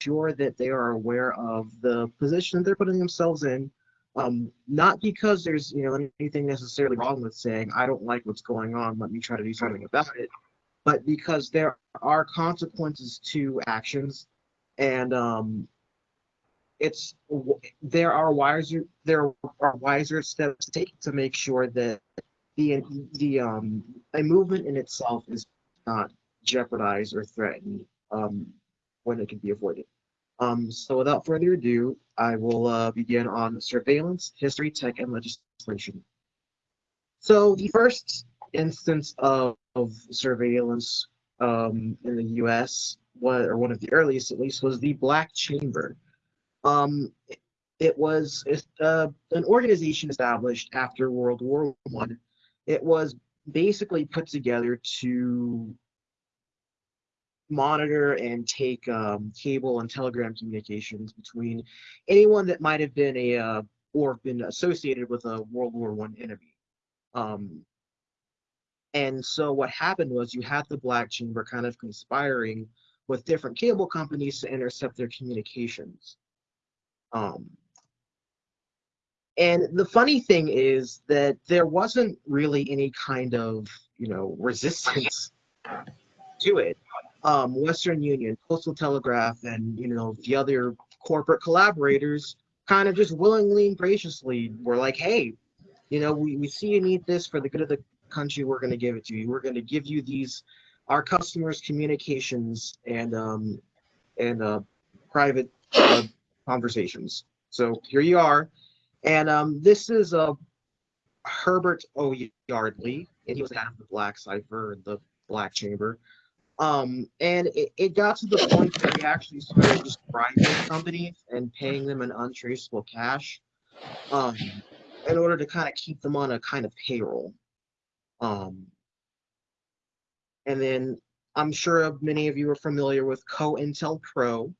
sure that they are aware of the position they're putting themselves in. Um, not because there's you know anything necessarily wrong with saying I don't like what's going on, let me try to do something about it, but because there are consequences to actions, and um, it's there are wiser there are wiser steps to take to make sure that the the um a movement in itself is not jeopardized or threatened um, when it can be avoided. Um, so without further ado, I will uh, begin on surveillance, history, tech, and legislation. So the first instance of, of surveillance um, in the U.S., or one of the earliest at least, was the Black Chamber. Um, it was uh, an organization established after World War One. It was basically put together to monitor and take um, cable and telegram communications between anyone that might have been a uh, or been associated with a World War One enemy. Um, and so what happened was you had the Black Chamber kind of conspiring with different cable companies to intercept their communications. Um, and the funny thing is that there wasn't really any kind of, you know, resistance to it um, Western Union, Postal Telegraph, and you know the other corporate collaborators kind of just willingly and graciously were like, hey, you know, we, we see you need this for the good of the country. We're going to give it to you. We're going to give you these our customers' communications and um, and uh, private uh, conversations. So here you are, and um, this is uh, Herbert O. Yardley, and he was half the Black Cipher and the Black Chamber. Um, and it, it got to the point that we actually started just bribing companies and paying them an untraceable cash um, in order to kind of keep them on a kind of payroll. Um, and then I'm sure many of you are familiar with COINTELPRO.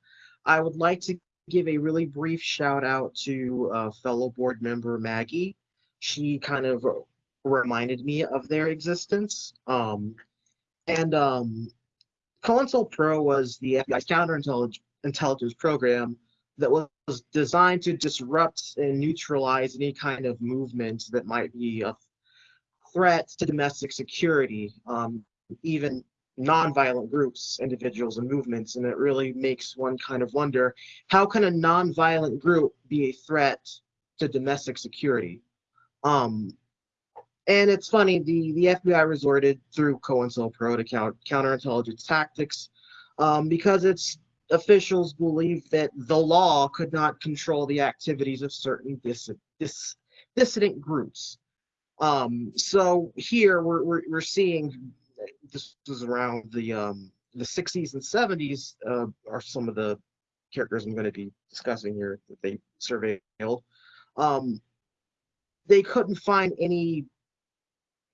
I would like to give a really brief shout out to uh, fellow board member Maggie. She kind of reminded me of their existence. Um, and um, COINTELPRO was the FBI's counterintelligence program that was designed to disrupt and neutralize any kind of movement that might be a threat to domestic security, um, even nonviolent groups, individuals, and movements. And it really makes one kind of wonder, how can a nonviolent group be a threat to domestic security? Um, and it's funny, the, the FBI resorted through COINTELPRO to count, counterintelligence tactics um, because its officials believe that the law could not control the activities of certain dis, dis, dissident groups. Um, so here we're, we're, we're seeing, this was around the, um, the 60s and 70s uh, are some of the characters I'm going to be discussing here that they surveilled. Um, they couldn't find any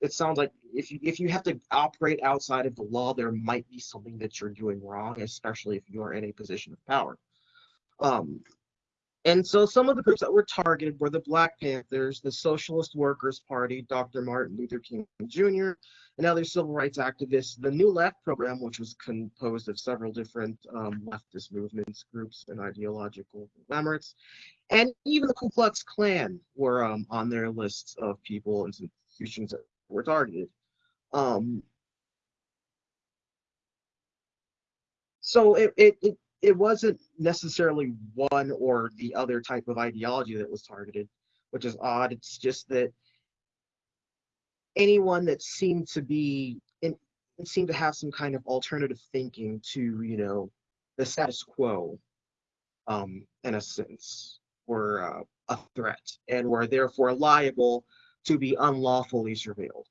it sounds like if you if you have to operate outside of the law, there might be something that you're doing wrong, especially if you are in a position of power. Um, and so some of the groups that were targeted were the Black Panthers, the Socialist Workers Party, Dr. Martin Luther King Jr., and other civil rights activists, the New Left program, which was composed of several different um, leftist movements, groups, and ideological conglomerates, and even the Ku Klux Klan were um, on their lists of people and institutions that were targeted. Um, so it, it, it, it wasn't necessarily one or the other type of ideology that was targeted, which is odd. It's just that anyone that seemed to be in, seemed to have some kind of alternative thinking to, you know, the status quo, um, in a sense, were uh, a threat and were therefore liable to be unlawfully surveilled.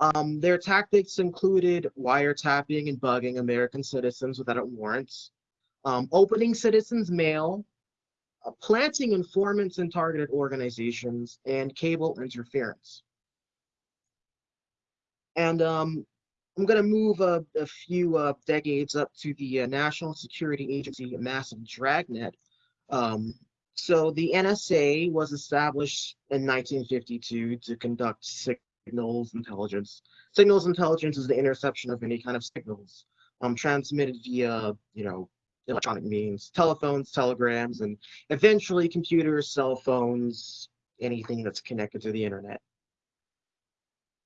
Um, their tactics included wiretapping and bugging American citizens without warrants, um, opening citizens' mail, uh, planting informants in targeted organizations, and cable interference. And um, I'm going to move a, few uh, decades up to the uh, National Security Agency massive dragnet, um, so the NSA was established in 1952 to conduct signals intelligence. Signals intelligence is the interception of any kind of signals um, transmitted via, you know, electronic means, telephones, telegrams, and eventually computers, cell phones, anything that's connected to the internet.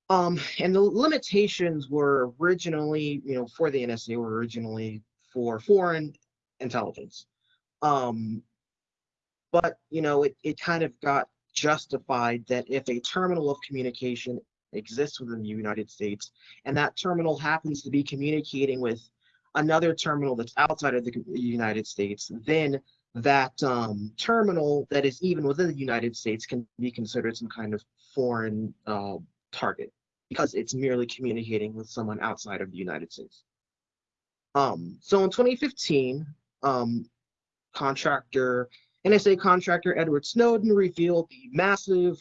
Um, and the limitations were originally, you know, for the NSA were originally for foreign intelligence. Um, but, you know, it, it kind of got justified that if a terminal of communication exists within the United States, and that terminal happens to be communicating with another terminal that's outside of the United States, then that um, terminal that is even within the United States can be considered some kind of foreign uh, target because it's merely communicating with someone outside of the United States. Um, so in 2015, um, contractor, NSA contractor Edward Snowden revealed the massive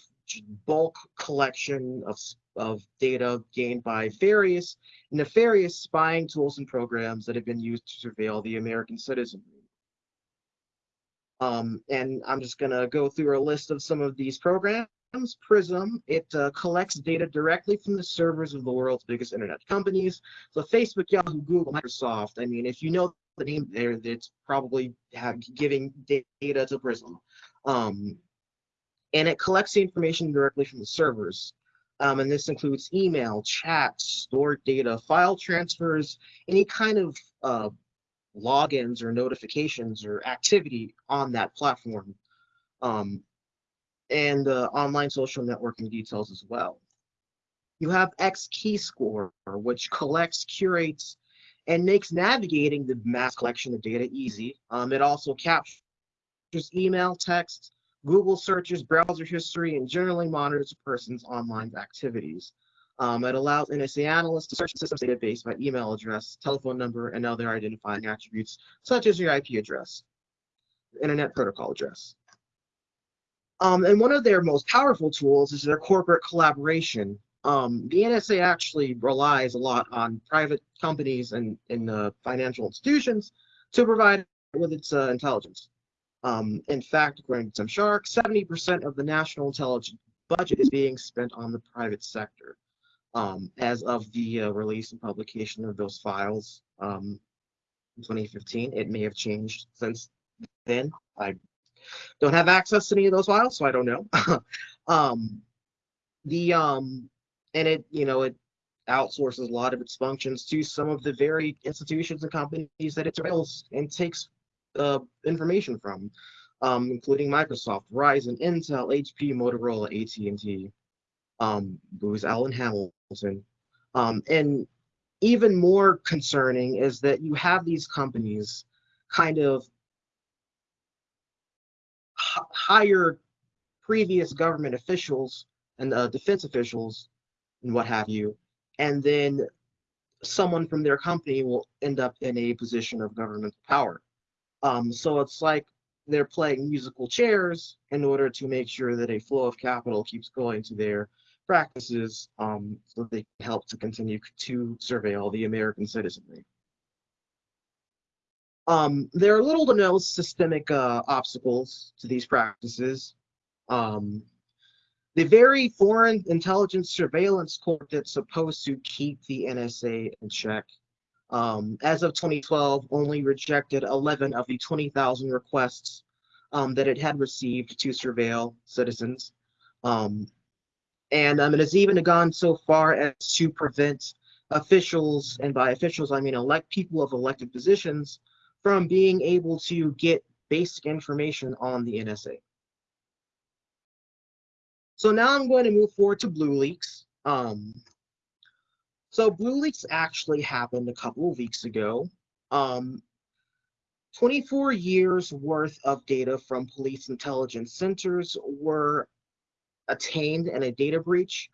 bulk collection of, of data gained by various nefarious spying tools and programs that have been used to surveil the American citizenry. Um, and I'm just going to go through a list of some of these programs. Prism, it uh, collects data directly from the servers of the world's biggest internet companies. So Facebook, Yahoo, Google, Microsoft. I mean, if you know the name there, that's probably giving data to Prism. Um, and it collects the information directly from the servers. Um, and this includes email, chat, stored data, file transfers, any kind of uh, logins or notifications or activity on that platform. Um, and uh, online social networking details as well. You have XKeyscore, which collects, curates, and makes navigating the mass collection of data easy. Um, it also captures email, text, Google searches, browser history, and generally monitors a person's online activities. Um, it allows NSA analysts to search the system's database by email address, telephone number, and other identifying attributes, such as your IP address, internet protocol address. Um, and one of their most powerful tools is their corporate collaboration. Um, the NSA actually relies a lot on private companies and, and uh, financial institutions to provide with its uh, intelligence. Um, in fact, according to Tim Shorrock, 70% of the national intelligence budget is being spent on the private sector. Um, as of the uh, release and publication of those files um, in 2015, it may have changed since then. I don't have access to any of those files, so I don't know. um, the um, and it you know it outsources a lot of its functions to some of the very institutions and companies that it surveils and takes uh, information from, um, including Microsoft, Verizon, Intel, HP, Motorola, AT&T, um, Booz Allen Hamilton. Um, and even more concerning is that you have these companies kind of hire previous government officials and uh, defense officials and what have you, and then someone from their company will end up in a position of government power. Um, so it's like they're playing musical chairs in order to make sure that a flow of capital keeps going to their practices um, so they can help to continue to surveil the American citizenry. Um, there are little to no systemic uh, obstacles to these practices. Um, the very foreign intelligence surveillance court that's supposed to keep the NSA in check, um, as of 2012, only rejected 11 of the 20,000 requests um, that it had received to surveil citizens. Um, and um, it has even gone so far as to prevent officials, and by officials I mean elect people of elected positions, from being able to get basic information on the NSA. So now I'm going to move forward to BlueLeaks. Um, so BlueLeaks actually happened a couple of weeks ago. Um, 24 years worth of data from police intelligence centers were attained in a data breach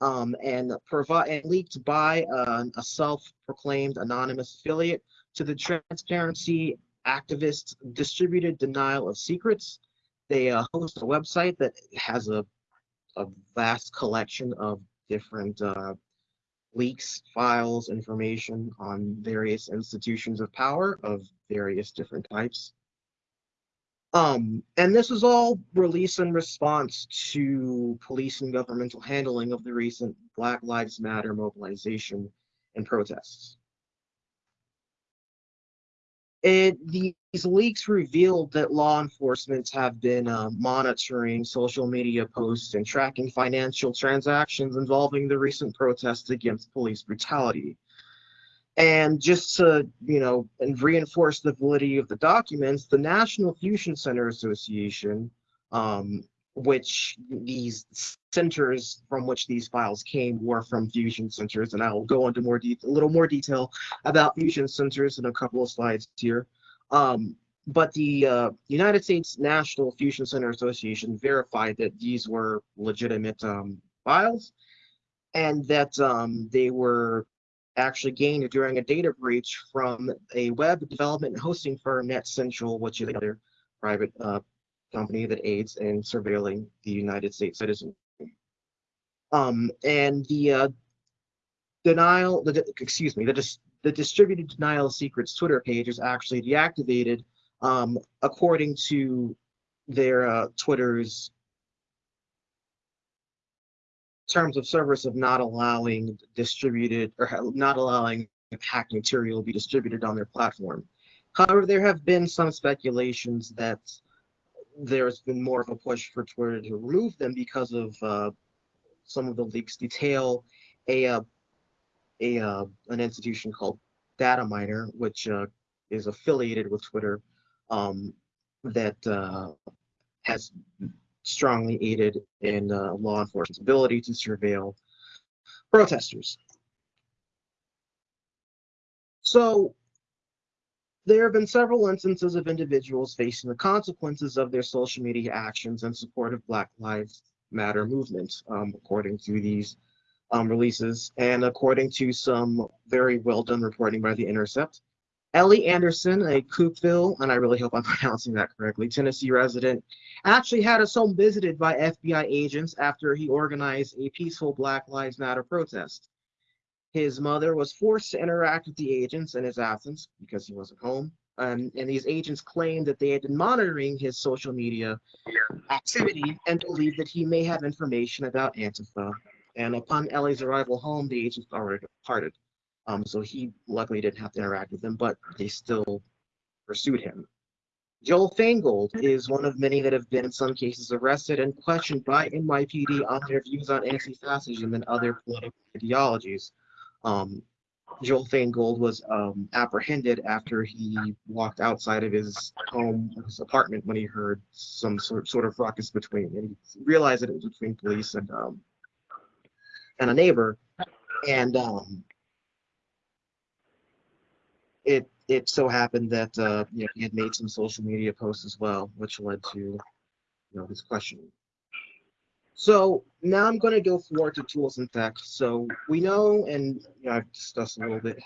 um, and, and leaked by a self-proclaimed anonymous affiliate to the transparency activists distributed denial of secrets. They uh, host a website that has a, a vast collection of different uh, leaks, files, information on various institutions of power of various different types. Um, and this was all released in response to police and governmental handling of the recent Black Lives Matter mobilization and protests. These leaks revealed that law enforcement have been uh, monitoring social media posts and tracking financial transactions involving the recent protests against police brutality. And just to, you know, and reinforce the validity of the documents, the National Fusion Center Association, um, which these centers from which these files came were from fusion centers, and I'll go into more a little more detail about fusion centers in a couple of slides here. Um, but the uh, United States National Fusion Center Association verified that these were legitimate um, files and that um, they were actually gained during a data breach from a web development and hosting firm, Netsential, which is another private uh, company that aids in surveilling the United States citizen. Um, and the uh, denial, the, excuse me, the, dis the distributed denial of secrets Twitter page is actually deactivated um, according to their uh, Twitter's terms of service of not allowing distributed or not allowing hacked material be distributed on their platform. However, there have been some speculations that there's been more of a push for Twitter to remove them because of uh, some of the leaks detail a uh, a uh, an institution called Dataminr, which uh, is affiliated with Twitter, um, that uh, has strongly aided in uh, law enforcement's ability to surveil protesters. So there have been several instances of individuals facing the consequences of their social media actions in support of Black Lives Matter movement, um, according to these um, releases and according to some very well done reporting by The Intercept. Ellie Anderson, a Cookeville, and I really hope I'm pronouncing that correctly, Tennessee resident, actually had his home visited by FBI agents after he organized a peaceful Black Lives Matter protest. His mother was forced to interact with the agents in his absence because he wasn't home. Um, and these agents claimed that they had been monitoring his social media activity and believed that he may have information about Antifa. And upon Ellie's arrival home, the agents already departed. Um, so he luckily didn't have to interact with them, but they still pursued him. Joel Feingold is one of many that have been in some cases arrested and questioned by NYPD on their views on anti-fascism and other political ideologies. Um, Joel Feingold was um, apprehended after he walked outside of his home, his apartment, when he heard some sort, sort of ruckus between, and he realized that it was between police and um, and a neighbor, and um, it it so happened that uh, you know, he had made some social media posts as well, which led to you know his questioning. So now I'm going to go forward to tools and tech. So we know, and you know, I've discussed a little bit,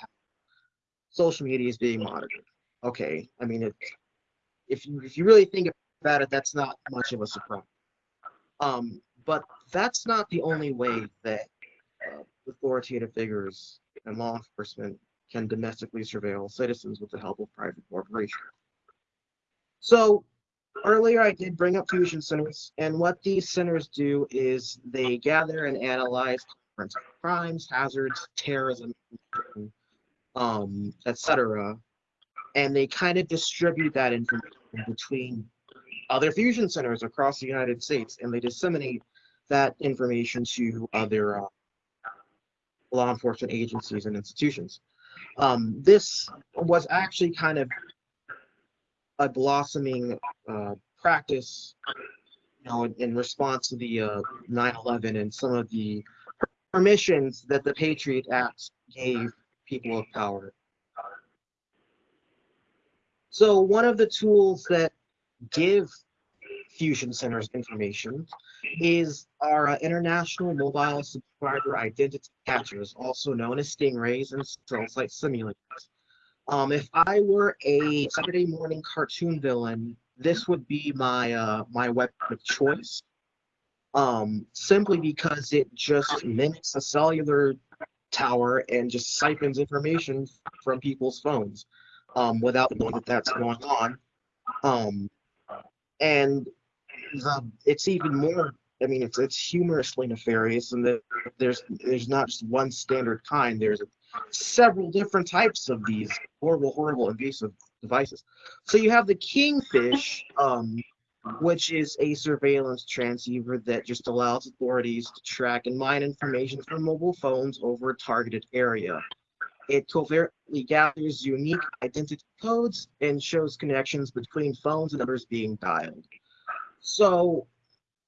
social media is being monitored. Okay, I mean, it, if you if you really think about it, that's not much of a surprise. Um, but that's not the only way that uh, authoritative figures and law enforcement can domestically surveil citizens with the help of private corporations. So earlier I did bring up fusion centers, and what these centers do is they gather and analyze crimes, hazards, terrorism, um, etc., and they kind of distribute that information between other fusion centers across the United States, and they disseminate that information to other uh, law enforcement agencies and institutions. Um, this was actually kind of a blossoming uh, practice, you know, in, in response to the 9/11 uh, and some of the permissions that the Patriot Act gave people of power. So one of the tools that give fusion centers information is our uh, international mobile subscriber identity catchers, also known as stingrays and cell site simulators. Um, if I were a Saturday morning cartoon villain, this would be my uh, my weapon of choice. Um, simply because it just mimics a cellular tower and just siphons information from people's phones um, without knowing that that's going on. Um, and the, it's even more I mean, it's it's humorously nefarious, and there's there's not just one standard kind. There's several different types of these horrible, horrible, invasive devices. So you have the Kingfish, um, which is a surveillance transceiver that just allows authorities to track and mine information from mobile phones over a targeted area. It covertly gathers unique identity codes and shows connections between phones and numbers being dialed. So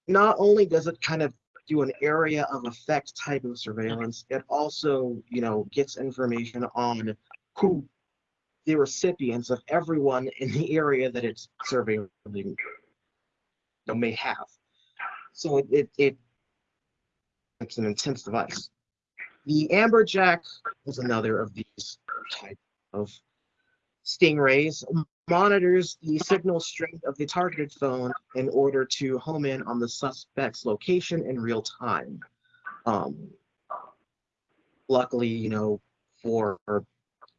not only does it kind of do an area of effect type of surveillance, it also, you know, gets information on who the recipients of everyone in the area that it's surveilling may have. So it, it, it it's an intense device. The Amberjack is another of these type of stingrays monitors the signal strength of the targeted phone in order to home in on the suspect's location in real time. Um, luckily, you know, for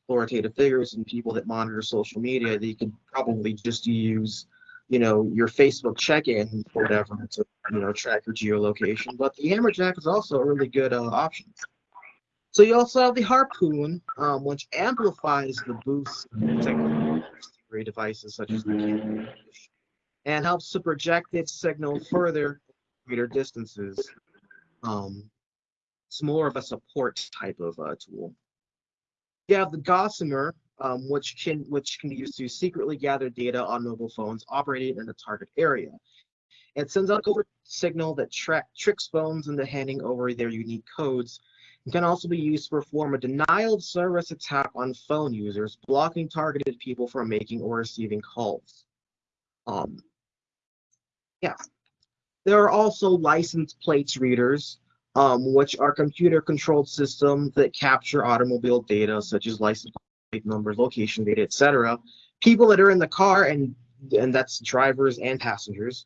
authoritative figures and people that monitor social media, they could probably just use, you know, your Facebook check-in or whatever to, you know, track your geolocation. But the Amberjack is also a really good uh, option. So you also have the Harpoon, um, which amplifies the boost technology devices such as the and helps to project its signal further greater distances. Um, it's more of a support type of uh, tool. You have the Gossamer, um, which can which can be used to secretly gather data on mobile phones operating in a target area. It sends out a covert signal that tricks phones into handing over their unique codes it can also be used to perform a denial of service attack on phone users, blocking targeted people from making or receiving calls. Um, yeah. There are also license plates readers, um, which are computer-controlled systems that capture automobile data, such as license plate numbers, location data, etc. People that are in the car, and and that's drivers and passengers.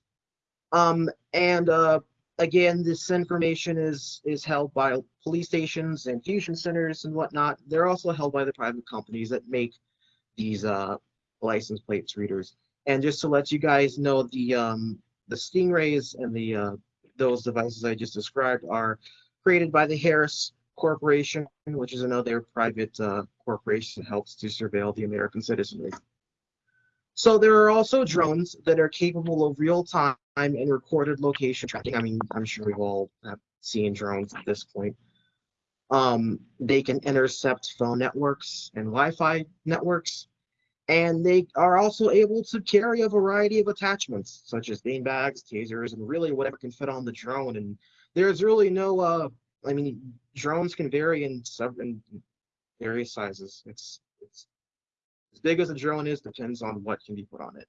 Um, and uh, again, this information is is held by police stations and fusion centers and whatnot. They're also held by the private companies that make these uh, license plates readers. And just to let you guys know, the um, the Stingrays and the uh, those devices I just described are created by the Harris Corporation, which is another private uh, corporation that helps to surveil the American citizenry. So there are also drones that are capable of real-time and recorded location tracking. I mean, I'm sure we've all seen drones at this point. Um, they can intercept phone networks and Wi-Fi networks, and they are also able to carry a variety of attachments, such as beanbags, tasers, and really whatever can fit on the drone. And there's really no, uh, I mean, drones can vary in several in various sizes. It's it's as big as a drone is, depends on what can be put on it.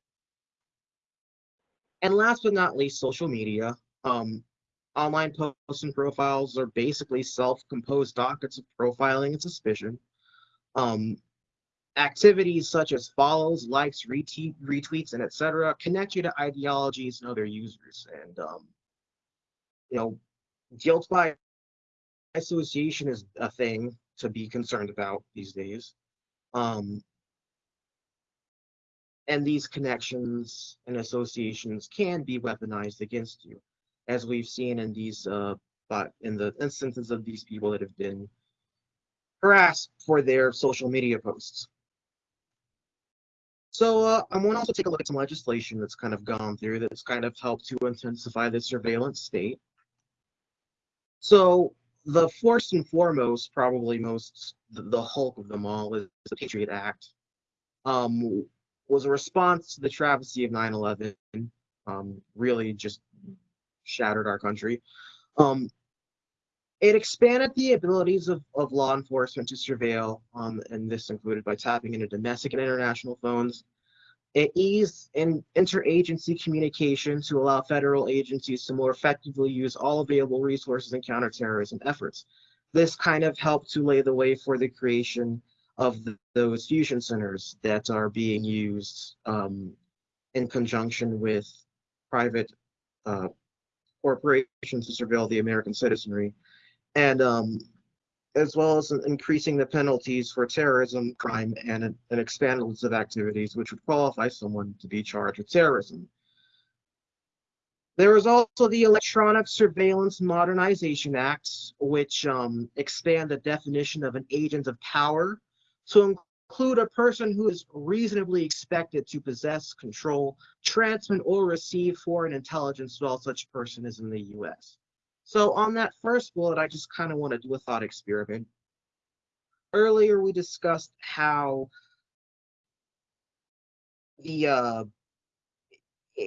And last but not least, social media. Um, online posts and profiles are basically self-composed dockets of profiling and suspicion. Um, activities such as follows, likes, retweet, retweets, and etc. connect you to ideologies and other users. And um, you know, guilt by association is a thing to be concerned about these days. Um, and these connections and associations can be weaponized against you, as we've seen in these uh, but in the instances of these people that have been harassed for their social media posts. So uh, I want to also take a look at some legislation that's kind of gone through that's kind of helped to intensify the surveillance state. So the first and foremost, probably most, the, the hulk of them all is the Patriot Act, um, was a response to the travesty of 9-11 um, really just shattered our country. Um, it expanded the abilities of, of law enforcement to surveil um, and this included by tapping into domestic and international phones. It eased in interagency communication to allow federal agencies to more effectively use all available resources in counterterrorism efforts. This kind of helped to lay the way for the creation of the, those fusion centers that are being used um, in conjunction with private uh, corporations to surveil the American citizenry, and um, as well as increasing the penalties for terrorism, crime, and an, an expanded list of activities which would qualify someone to be charged with terrorism. There is also the Electronic Surveillance Modernization Act, which um, expand the definition of an agent of power to include a person who is reasonably expected to possess, control, transmit, or receive foreign intelligence while such person is in the U.S. So on that first bullet, I just kind of want to do a thought experiment. Earlier, we discussed how the uh,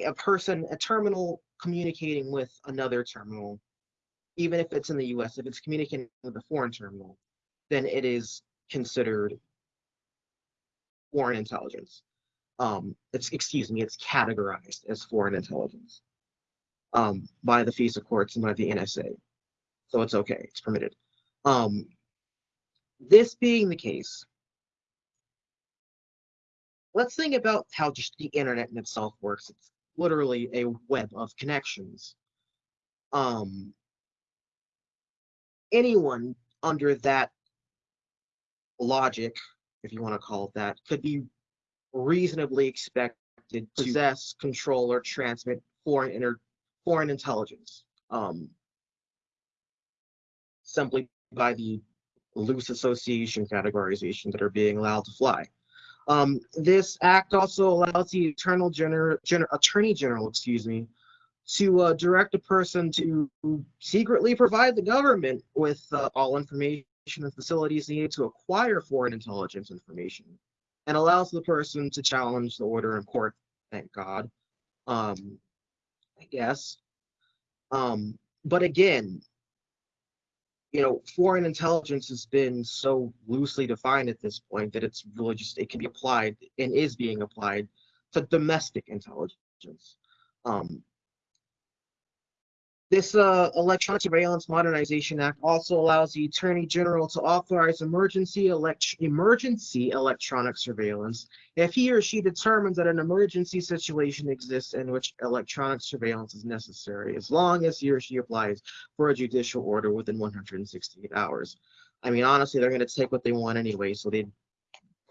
a person, a terminal communicating with another terminal, even if it's in the US, if it's communicating with a foreign terminal, then it is considered foreign intelligence. Um, it's, excuse me, it's categorized as foreign intelligence um, by the FISA courts and by the NSA. So it's okay, it's permitted. Um, this being the case, let's think about how just the internet in itself works. It's literally a web of connections. Um, anyone under that logic, if you want to call it that, could be reasonably expected to possess, control, or transmit foreign inter foreign intelligence. Um, simply by the loose association categorization that are being allowed to fly. Um, this act also allows the Eternal Gener Gener Attorney General, excuse me, to uh, direct a person to secretly provide the government with uh, all information and facilities needed to acquire foreign intelligence information, and allows the person to challenge the order in court. Thank God. Um, I guess. Um, but again, you know, foreign intelligence has been so loosely defined at this point that it's really just, it can be applied and is being applied to domestic intelligence. Um, this uh, Electronic Surveillance Modernization Act also allows the Attorney General to authorize emergency, elect emergency electronic surveillance if he or she determines that an emergency situation exists in which electronic surveillance is necessary, as long as he or she applies for a judicial order within 168 hours. I mean, honestly, they're going to take what they want anyway, so they'd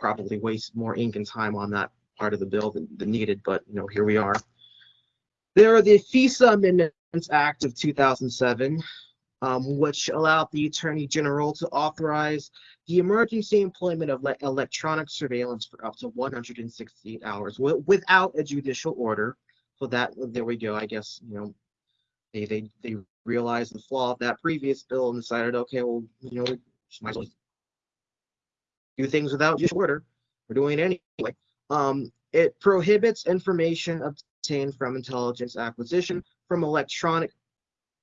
probably waste more ink and time on that part of the bill than, than needed, but, you know, here we are. There are the FISA amendments Act of 2007, um, which allowed the Attorney General to authorize the emergency employment of electronic surveillance for up to 168 hours without a judicial order. So that there we go. I guess you know they they they realized the flaw of that previous bill and decided, okay, well, you know, we might as well do things without judicial order. We're doing it anyway. Um, it prohibits information obtained from intelligence acquisition from electronic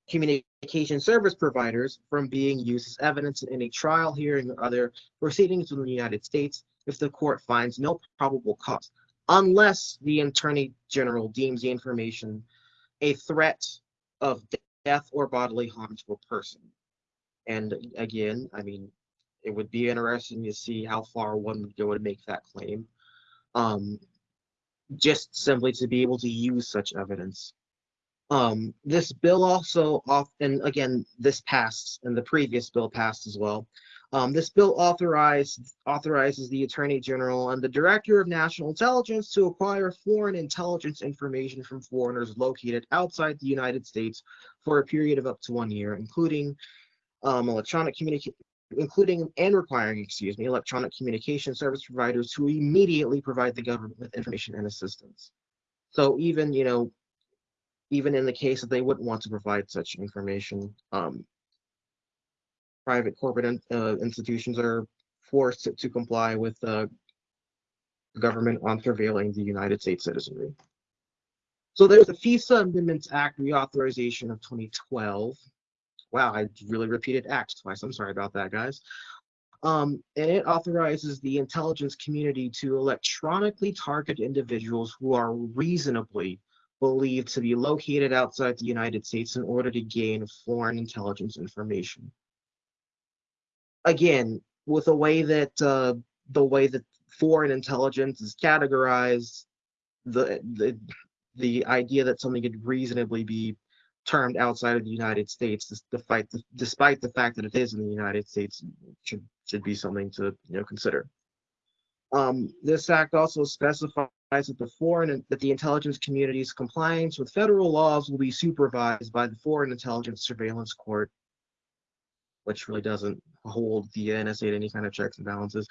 communication service providers from being used as evidence in any trial, hearing, or other proceedings in the United States if the court finds no probable cause, unless the Attorney General deems the information a threat of death or bodily harm to a person. And again, I mean, it would be interesting to see how far one would go to make that claim. Um, just simply to be able to use such evidence. Um, this bill also off, and again, this passed, and the previous bill passed as well. Um, this bill authorizes the Attorney General and the Director of National Intelligence to acquire foreign intelligence information from foreigners located outside the United States for a period of up to one year, including um, electronic communication including and requiring, excuse me, electronic communication service providers to immediately provide the government with information and assistance. So even, you know, even in the case that they wouldn't want to provide such information. Um, private corporate in, uh, institutions are forced to, to comply with uh, the government on surveilling the United States citizenry. So there's the FISA Amendments Act reauthorization of 2012. Wow, I really repeated act twice. I'm sorry about that, guys. Um, and it authorizes the intelligence community to electronically target individuals who are reasonably believed to be located outside the United States in order to gain foreign intelligence information. Again, with the way that uh, the way that foreign intelligence is categorized, the the the idea that something could reasonably be termed outside of the United States, despite the, despite the fact that it is in the United States, should should be something to you know consider. Um, this act also specifies that the foreign that the intelligence community's compliance with federal laws will be supervised by the Foreign Intelligence Surveillance Court. which really doesn't hold the NSA to any kind of checks and balances,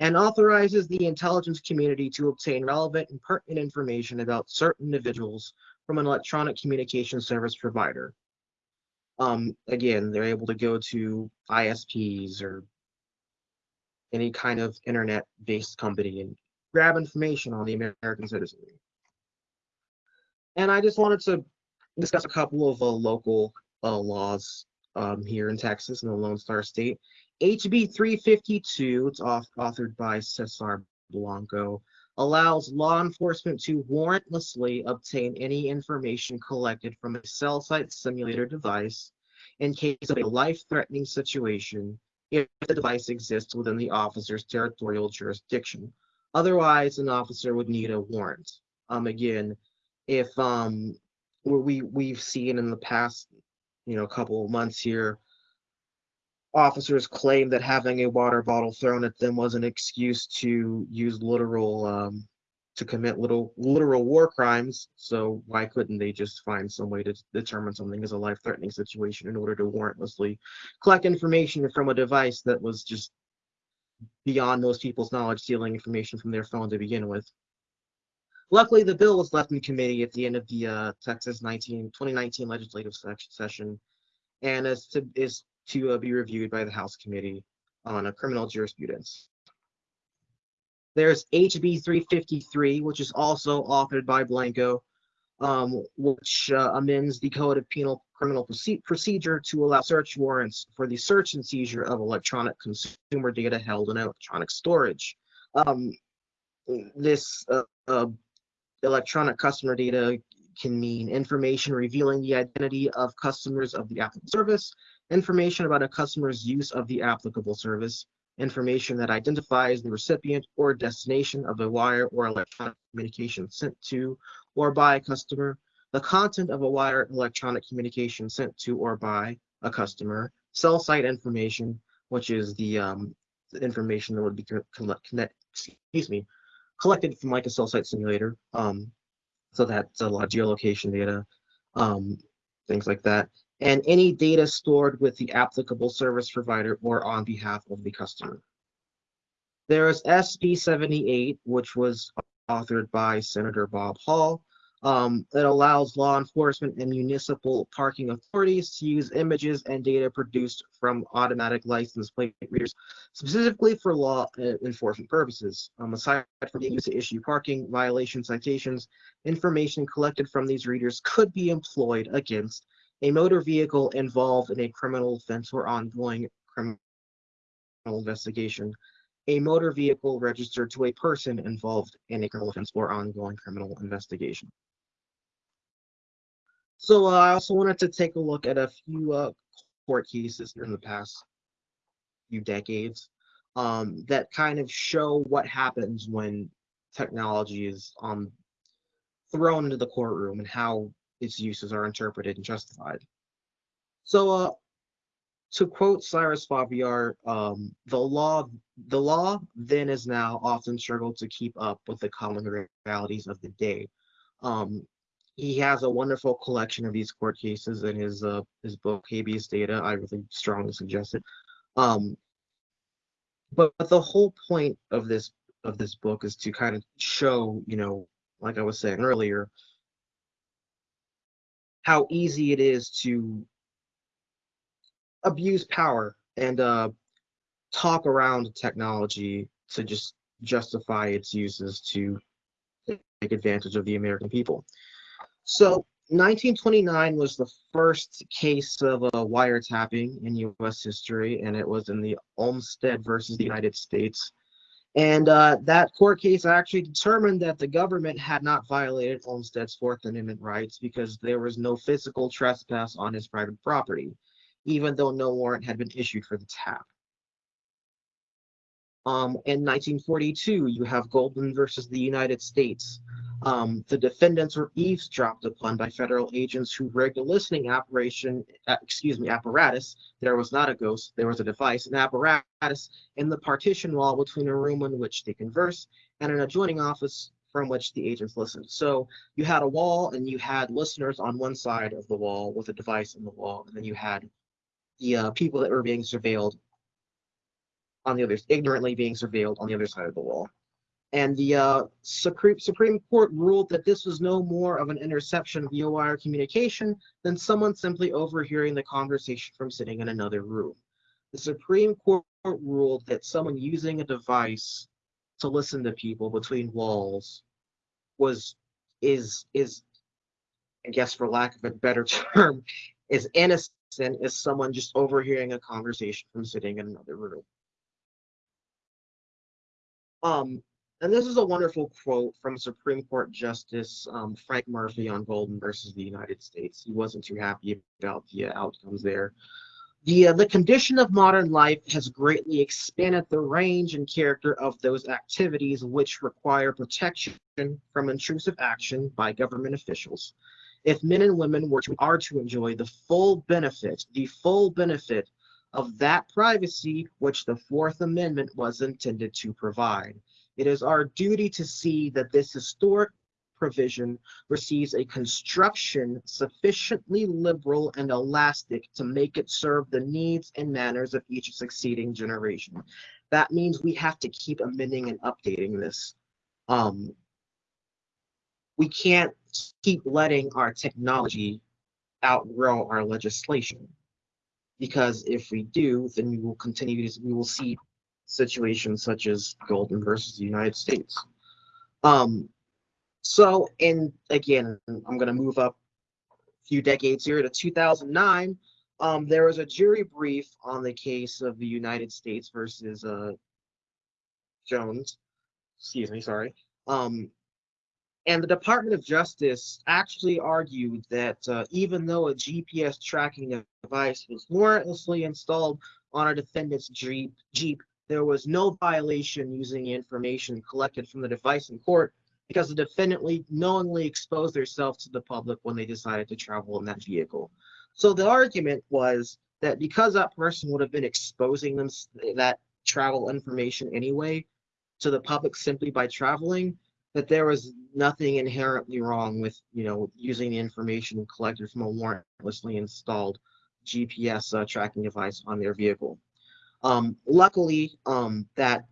and authorizes the intelligence community to obtain relevant and pertinent information about certain individuals from an electronic communication service provider. Um, again, they're able to go to ISPs or any kind of internet-based company and grab information on the American citizenry. And I just wanted to discuss a couple of uh, local uh, laws um, here in Texas in the Lone Star State. HB 352, it's off, authored by Cesar Blanco, allows law enforcement to warrantlessly obtain any information collected from a cell site simulator device in case of a life-threatening situation if the device exists within the officer's territorial jurisdiction. Otherwise, an officer would need a warrant. Um, again, if um, we we've seen in the past, you know, a couple of months here, officers claim that having a water bottle thrown at them was an excuse to use literal um, to commit little literal war crimes. So why couldn't they just find some way to determine something as a life-threatening situation in order to warrantlessly collect information from a device that was just beyond most people's knowledge, stealing information from their phone to begin with. Luckily, the bill was left in committee at the end of the uh, Texas 19, 2019 legislative session and is to, is to uh, be reviewed by the House Committee on a Criminal Jurisprudence. There's HB 353, which is also authored by Blanco, um, which uh, amends the Code of Penal Criminal Proce Procedure to allow search warrants for the search and seizure of electronic consumer data held in electronic storage. Um, this uh, uh, electronic customer data can mean information revealing the identity of customers of the applicable service, information about a customer's use of the applicable service, information that identifies the recipient or destination of a wire or electronic communication sent to or by a customer, the content of a wire electronic communication sent to or by a customer, cell site information, which is the, um, the information that would be connect, excuse me, collected from like a cell site simulator. Um, so that's a lot of geolocation data, um, things like that and any data stored with the applicable service provider or on behalf of the customer. There is SB 78, which was authored by Senator Bob Hall. Um, that allows law enforcement and municipal parking authorities to use images and data produced from automatic license plate readers, specifically for law uh, enforcement purposes. Um, aside from being used to issue parking violation citations, information collected from these readers could be employed against a motor vehicle involved in a criminal offense or ongoing criminal investigation, a motor vehicle registered to a person involved in a criminal offense or ongoing criminal investigation. So uh, I also wanted to take a look at a few uh, court cases in the past few decades um, that kind of show what happens when technology is um, thrown into the courtroom and how its uses are interpreted and justified. So, uh, to quote Cyrus Farivar, um, the law, the law then is now often struggled to keep up with the common realities of the day. Um, he has a wonderful collection of these court cases in his uh, his book Habeas Data. I really strongly suggest it. Um, but, but the whole point of this of this book is to kind of show, you know, like I was saying earlier, how easy it is to abuse power and uh, talk around technology to just justify its uses to take advantage of the American people. So 1929 was the first case of a wiretapping in U.S. history, and it was in the Olmstead versus the United States. And uh, that court case actually determined that the government had not violated Olmstead's Fourth Amendment rights because there was no physical trespass on his private property, even though no warrant had been issued for the tap. Um, in 1942, you have Goldman versus the United States. Um, the defendants were eavesdropped upon by federal agents who rigged a listening operation, uh, excuse me, apparatus. There was not a ghost, there was a device, an apparatus in the partition wall between a room in which they converse and an adjoining office from which the agents listened. So you had a wall and you had listeners on one side of the wall with a device in the wall, and then you had the uh, people that were being surveilled on the other, ignorantly being surveilled on the other side of the wall. And the uh, Supreme, Supreme Court ruled that this was no more of an interception via wire communication than someone simply overhearing the conversation from sitting in another room. The Supreme Court ruled that someone using a device to listen to people between walls was is is I guess for lack of a better term, is innocent as someone just overhearing a conversation from sitting in another room. Um, and this is a wonderful quote from Supreme Court Justice um, Frank Murphy on Goldman versus the United States. He wasn't too happy about the uh, outcomes there. The, uh, the condition of modern life has greatly expanded the range and character of those activities which require protection from intrusive action by government officials. If men and women were to, are to enjoy the full benefit, the full benefit of that privacy which the Fourth Amendment was intended to provide. It is our duty to see that this historic provision receives a construction sufficiently liberal and elastic to make it serve the needs and manners of each succeeding generation. That means we have to keep amending and updating this. Um, we can't keep letting our technology outgrow our legislation because if we do, then we will continue to, we will see situations such as Goldman versus the United States. Um, so, and again, I'm going to move up a few decades here to 2009. Um, there was a jury brief on the case of the United States versus uh, Jones. Excuse me, sorry. Um, and the Department of Justice actually argued that uh, even though a GPS tracking device was warrantlessly installed on a defendant's Jeep, Jeep, there was no violation using information collected from the device in court because the defendant knowingly exposed themselves to the public when they decided to travel in that vehicle. So the argument was that because that person would have been exposing them that travel information anyway to the public simply by traveling, that there was nothing inherently wrong with you know using the information collected from a warrantlessly installed GPS uh, tracking device on their vehicle. Um, luckily, um, that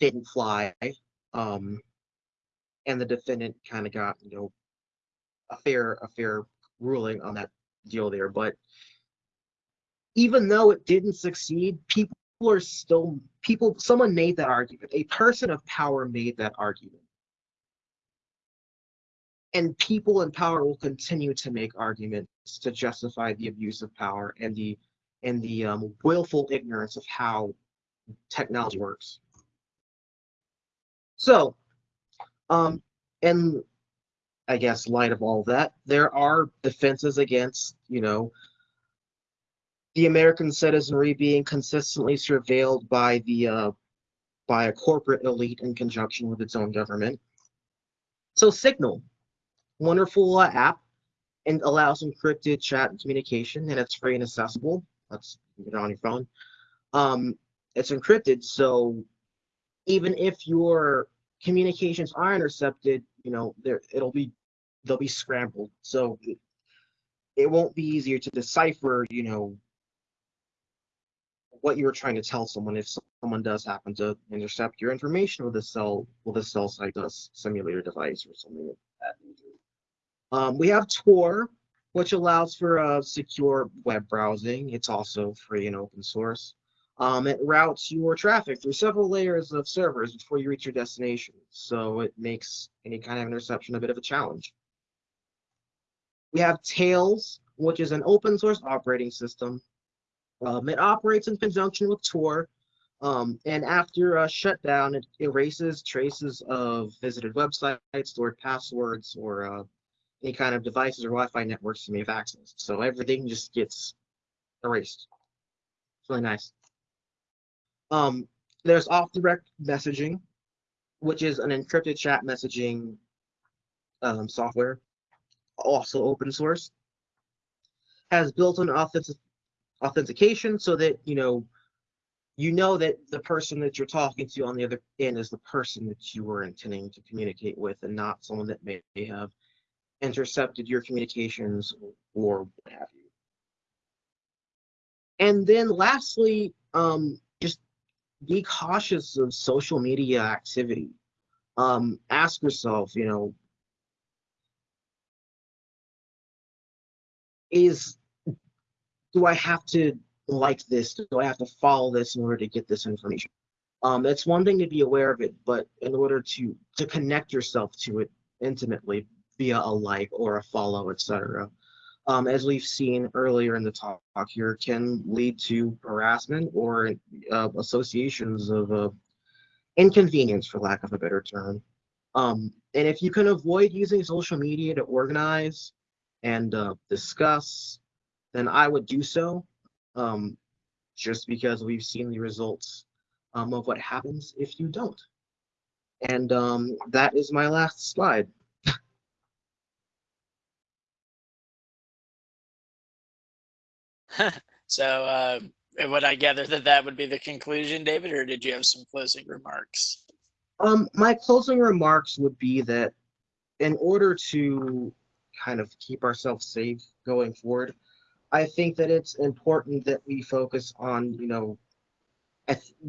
didn't fly, um, and the defendant kind of got you know a fair a fair ruling on that deal there. But even though it didn't succeed, people are still people. Someone made that argument. A person of power made that argument and people in power will continue to make arguments to justify the abuse of power and the and the um, willful ignorance of how technology works. So, um, and I guess light of all of that, there are defenses against, you know, the American citizenry being consistently surveilled by the uh, by a corporate elite in conjunction with its own government. So Signal wonderful uh, app and allows encrypted chat and communication, and it's free and accessible. That's it on your phone. Um, it's encrypted, so even if your communications are intercepted, you know, there it'll be they'll be scrambled. So it, it won't be easier to decipher, you know, what you were trying to tell someone if someone does happen to intercept your information with a cell with a cell site simulator device or something like that. Um, we have Tor, which allows for uh, secure web browsing. It's also free and open source. Um, it routes your traffic through several layers of servers before you reach your destination. So it makes any kind of interception a bit of a challenge. We have Tails, which is an open source operating system. Um, it operates in conjunction with Tor. Um, and after a shutdown, it erases traces of visited websites, stored passwords, or uh, any kind of devices or Wi-Fi networks you may have access. So everything just gets erased. It's really nice. Um, there's off-the-record messaging, which is an encrypted chat messaging um, software, also open source. Has built-in authentic authentication so that you know you know that the person that you're talking to on the other end is the person that you were intending to communicate with and not someone that may have intercepted your communications or what have you. And then lastly, um, just be cautious of social media activity. Um, ask yourself, you know, is do I have to like this? Do I have to follow this in order to get this information? Um, it's one thing to be aware of it, but in order to to connect yourself to it intimately via a like or a follow, etc., um, as we've seen earlier in the talk here, can lead to harassment or uh, associations of uh, inconvenience, for lack of a better term. Um, and if you can avoid using social media to organize and uh, discuss, then I would do so. Um, just because we've seen the results um, of what happens if you don't. And um, that is my last slide. so uh, would I gather that that would be the conclusion, David, or did you have some closing remarks? Um, my closing remarks would be that in order to kind of keep ourselves safe going forward, I think that it's important that we focus on, you know,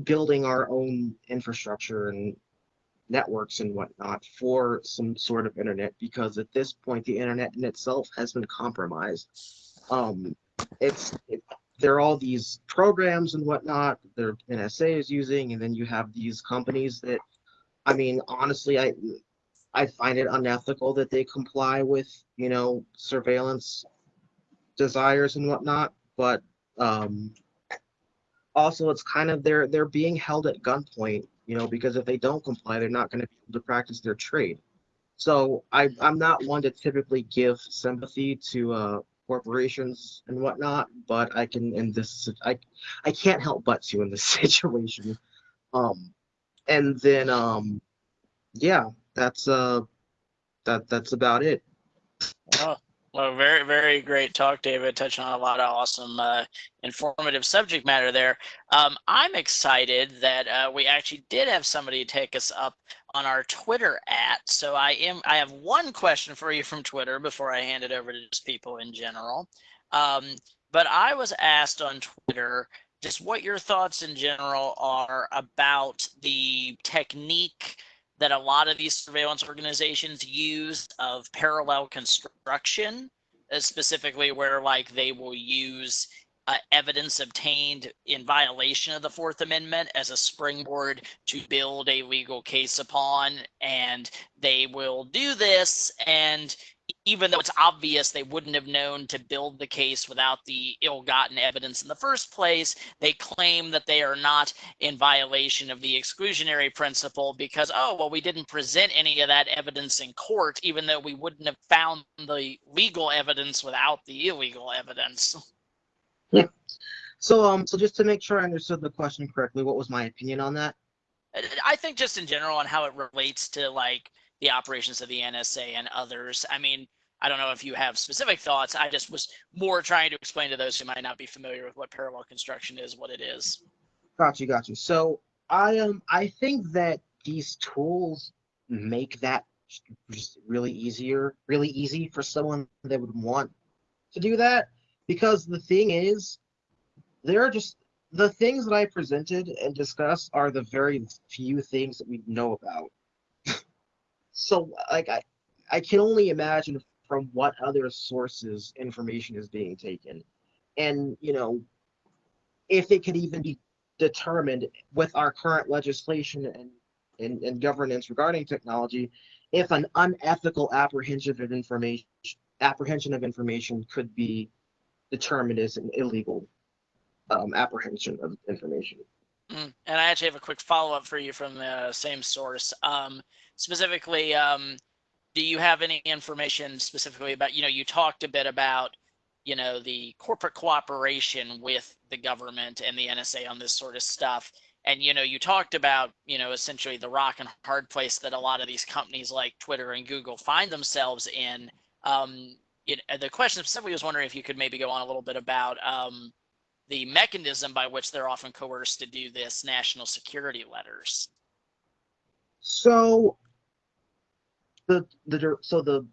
building our own infrastructure and networks and whatnot for some sort of internet because at this point the internet in itself has been compromised. Um, it's it, there are all these programs and whatnot that NSA is using, and then you have these companies that, I mean, honestly, I I find it unethical that they comply with you know surveillance desires and whatnot, but um, also it's kind of they're they're being held at gunpoint, you know, because if they don't comply, they're not going to be able to practice their trade. So I I'm not one to typically give sympathy to uh, corporations and whatnot, but I can in this I I can't help but to in this situation. Um, and then um, yeah, that's uh that that's about it. Oh, well, very, very great talk, David, touching on a lot of awesome, uh, informative subject matter there. Um, I'm excited that uh, we actually did have somebody take us up on our Twitter at. So I am, I have one question for you from Twitter before I hand it over to just people in general. Um, but I was asked on Twitter just what your thoughts in general are about the technique that a lot of these surveillance organizations use of parallel construction, uh, specifically where like they will use uh, evidence obtained in violation of the Fourth Amendment as a springboard to build a legal case upon. And they will do this and even though it's obvious they wouldn't have known to build the case without the ill-gotten evidence in the first place, they claim that they are not in violation of the exclusionary principle because, oh, well, we didn't present any of that evidence in court, even though we wouldn't have found the legal evidence without the illegal evidence. Yeah. So, um, so just to make sure I understood the question correctly, what was my opinion on that? I think just in general on how it relates to like the operations of the NSA and others. I mean, I don't know if you have specific thoughts. I just was more trying to explain to those who might not be familiar with what parallel construction is, what it is. Got you, got you. So I um I think that these tools make that just really easier, really easy for someone that would want to do that. Because the thing is, there are just the things that I presented and discussed are the very few things that we know about so like I, I can only imagine from what other sources information is being taken. And, you know, if it could even be determined with our current legislation and, and, and governance regarding technology, if an unethical apprehension of information apprehension of information could be determined as an illegal um, apprehension of information. Mm. And I actually have a quick follow up for you from the same source. Um, specifically, um, do you have any information specifically about, you know, you talked a bit about, you know, the corporate cooperation with the government and the NSA on this sort of stuff. And, you know, you talked about, you know, essentially the rock and hard place that a lot of these companies like Twitter and Google find themselves in. Um, it, the question specifically was wondering if you could maybe go on a little bit about um, the mechanism by which they're often coerced to do this national security letters. So the the so the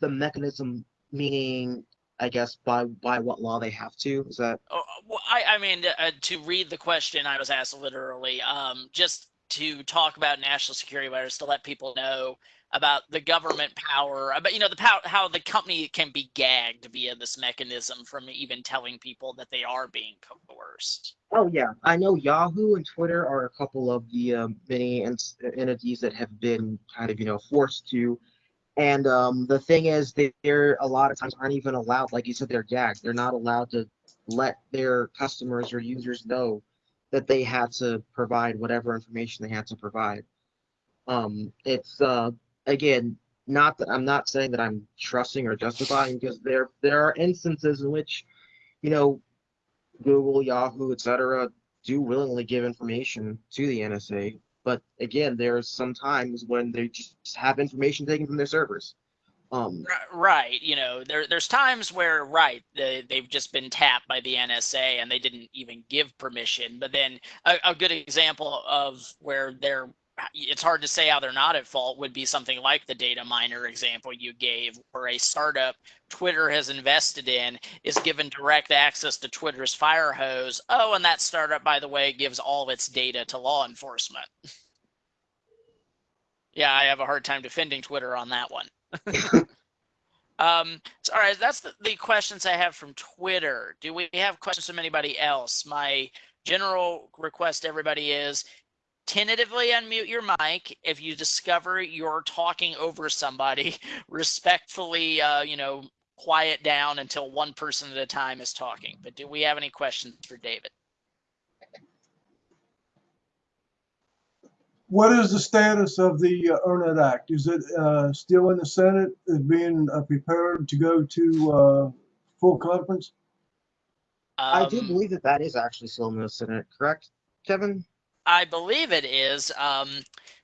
the mechanism meaning I guess by by what law they have to. Is that Oh, well, I, I mean, uh, to read the question, I was asked literally, um, just to talk about national security letters to let people know about the government power, about you know the how the company can be gagged via this mechanism from even telling people that they are being coerced. Oh yeah, I know Yahoo and Twitter are a couple of the um, many ent- entities that have been kind of you know forced to. And um, the thing is, they, they're a lot of times aren't even allowed. Like you said, they're gagged. They're not allowed to let their customers or users know that they had to provide whatever information they had to provide. Um, it's uh, again not that I'm not saying that I'm trusting or justifying because there there are instances in which, you know, Google, Yahoo, etc., do willingly give information to the NSA. But again, there's some times when they just have information taken from their servers. Um, Right, you know, there there's times where right they they've just been tapped by the NSA and they didn't even give permission. But then a, a good example of where they're it's hard to say how they're not at fault would be something like the Dataminr example you gave, where a startup Twitter has invested in is given direct access to Twitter's fire hose. Oh, and that startup, by the way, gives all of its data to law enforcement. yeah, I have a hard time defending Twitter on that one. Um, so, all right, that's the, the questions I have from Twitter. Do we have questions from anybody else? My general request to everybody is tentatively unmute your mic. If you discover you're talking over somebody, respectfully, uh, you know, quiet down until one person at a time is talking. But do we have any questions for David? What is the status of the uh, Earn It Act? Is it uh, still in the Senate, is being uh, prepared to go to uh, full conference? I do Um, believe that that is actually still in the Senate, correct, Kevin? I believe it is. Um,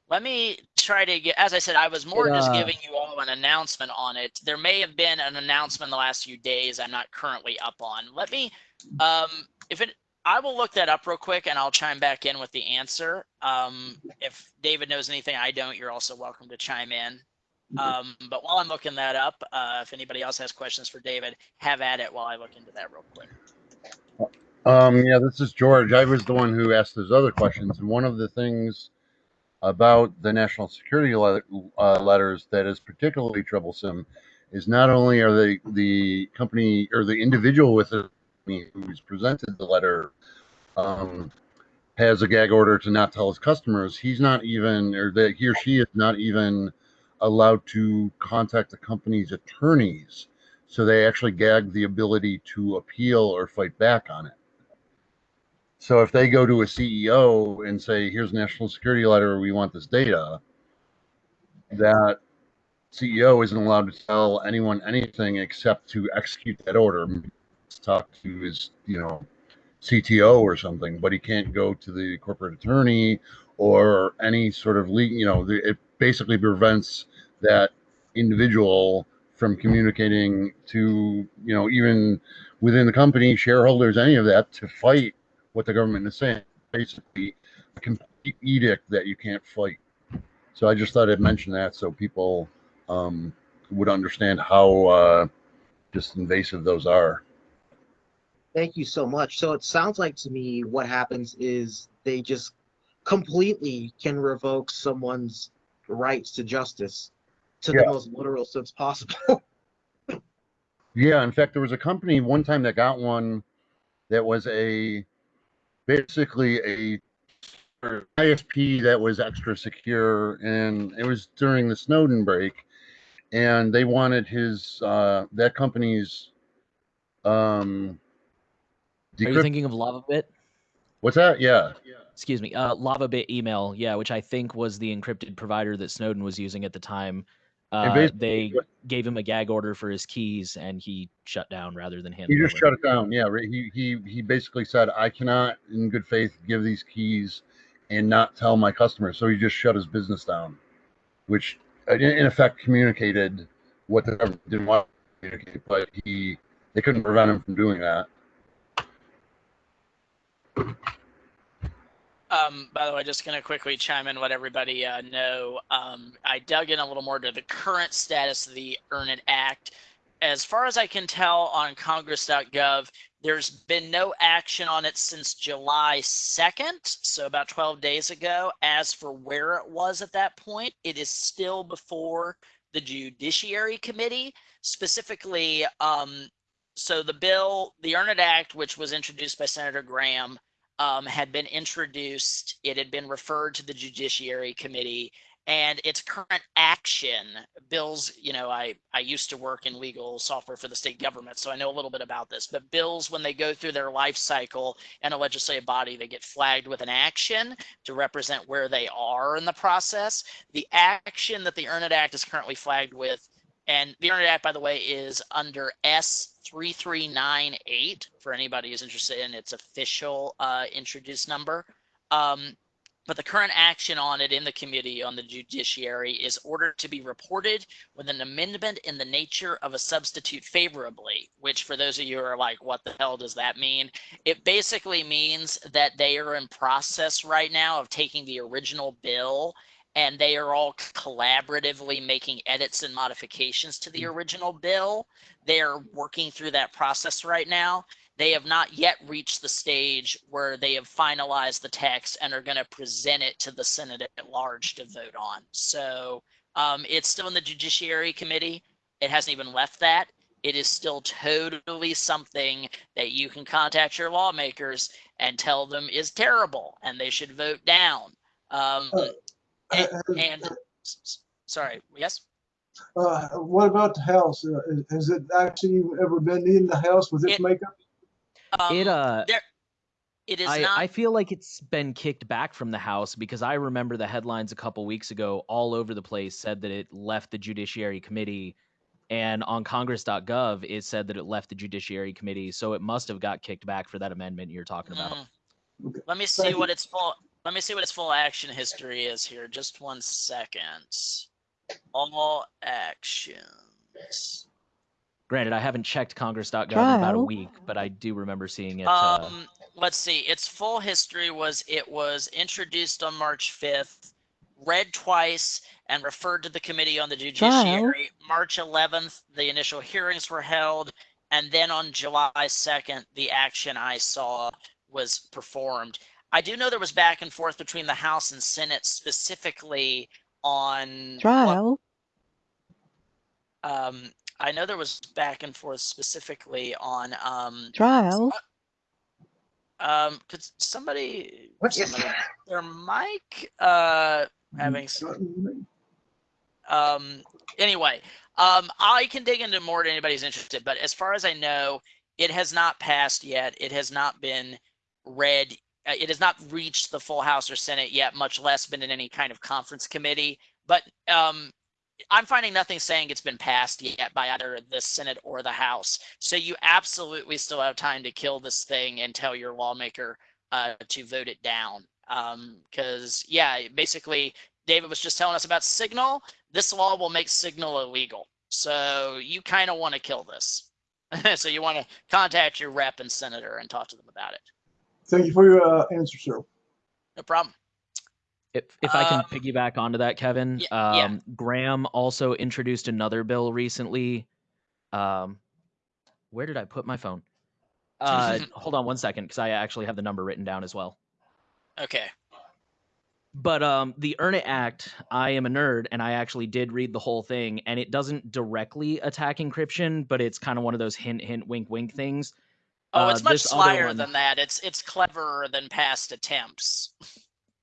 let me try to get, as I said, I was more It, just uh, giving you all an announcement on it. There may have been an announcement in the last few days I'm not currently up on. Let me, um, if it, I will look that up real quick and I'll chime back in with the answer. Um, if David knows anything I don't, you're also welcome to chime in. Um, but while I'm looking that up, uh, if anybody else has questions for David, have at it while I look into that real quick. Um, yeah, this is George. I was the one who asked those other questions, and one of the things about the national security le- uh, letters that is particularly troublesome is not only are they the company or the individual with the who's presented the letter um, has a gag order to not tell his customers, he's not even, or that he or she is not even allowed to contact the company's attorneys. So they actually gag the ability to appeal or fight back on it. So if they go to a CEO and say, "Here's a national security letter. We want this data," that CEO isn't allowed to tell anyone anything except to execute that order. Talk to his, you know, CTO or something, but he can't go to the corporate attorney or any sort of legal. You know, it basically prevents that individual from communicating to, you know, even within the company, shareholders, any of that, to fight what the government is saying. Basically, a complete edict that you can't fight. So I just thought I'd mention that so people um, would understand how uh, just invasive those are. Thank you so much. So it sounds like to me what happens is they just completely can revoke someone's rights to justice to Yeah. the most literal sense possible. Yeah, in fact, there was a company one time that got one that was a basically a ISP that was extra secure, and it was during the Snowden break, and they wanted his uh, that company's um. Are you decrypt- thinking of LavaBit? What's that? Yeah, Excuse me, uh, LavaBit email, yeah, which I think was the encrypted provider that Snowden was using at the time. Uh, they gave him a gag order for his keys, and he shut down rather than hand. he just over. shut it down. Yeah, he he he basically said, "I cannot, in good faith, give these keys and not tell my customers." So he just shut his business down, which uh, in, in effect communicated what the government didn't want to communicate, but he they couldn't prevent him from doing that. Um, by the way, just going to quickly chime in, let everybody uh, know. Um, I dug in a little more to the current status of the Earn It Act. as far as I can tell on congress.gov, there's been no action on it since July 2nd, so about 12 days ago. As for where it was at that point, it is still before the Judiciary Committee, specifically. Um, so the bill, the Earn It Act, which was introduced by Senator Graham, um, had been introduced. It had been referred to the Judiciary Committee and its current action bills you know i i used to work in legal software for the state government so i know a little bit about this but bills when they go through their life cycle in a legislative body they get flagged with an action to represent where they are in the process the action that the earn it act is currently flagged with and the earn it act by the way is under s3398 for anybody who's interested in its official uh, introduced number um, but the current action on it in the committee on the judiciary is ordered to be reported with an amendment in the nature of a substitute favorably, which for those of you who are like, what the hell does that mean? It basically means that they are in process right now of taking the original bill and they are all collaboratively making edits and modifications to the original bill. They are working through that process right now they have not yet reached the stage where they have finalized the text and are going to present it to the Senate at large to vote on. So um, it's still in the Judiciary Committee. It hasn't even left that. It is still totally something that you can contact your lawmakers and tell them is terrible and they should vote down. Um, and, and sorry, yes. Uh, what about the house? Uh, has it actually ever been in the house with its It- makeup? Um, it uh there, it is I, not. I feel like it's been kicked back from the House because I remember the headlines a couple weeks ago all over the place said that it left the Judiciary Committee. And on Congress.gov, it said that it left the Judiciary Committee. So it must have got kicked back for that amendment you're talking about. Mm. Okay. Let me see Thank what you. its full. Let me see what its full action history is here. Just one second. All actions. Granted, I haven't checked Congress.gov in about a week, but I do remember seeing it. uh, Um, let's see. Its full history was it was introduced on March 5th, read twice, and referred to the Committee on the Judiciary. March 11th, the initial hearings were held, and then on July 2nd, the action I saw was performed. I do know there was back and forth between the House and Senate specifically on what Trial. um, I know there was back and forth specifically on um, Trial. um, could somebody What is somebody that? their mic uh having s- um anyway um i can dig into more to anybody's interested but as far as i know it has not passed yet it has not been read uh, it has not reached the full house or senate yet much less been in any kind of conference committee but um i'm finding nothing saying it's been passed yet by either the senate or the house so you absolutely still have time to kill this thing and tell your lawmaker uh, to vote it down because yeah basically David was just telling us about Signal. This law will make Signal illegal. So you kind of want to kill this. so you want to contact your rep and senator and talk to them about it. Thank you for your uh, answer, sir. No problem. If if I can Um, piggyback onto that, Kevin, yeah. um, Graham also introduced another bill recently. Um, where did I put my phone? Uh, hold on one second, because I actually have the number written down as well. Okay. But um, the Earn It Act, I am a nerd, and I actually did read the whole thing, and it doesn't directly attack encryption, but it's kind of one of those hint, hint, wink, wink things. Oh, Uh, it's much slyer than that. It's it's cleverer than past attempts.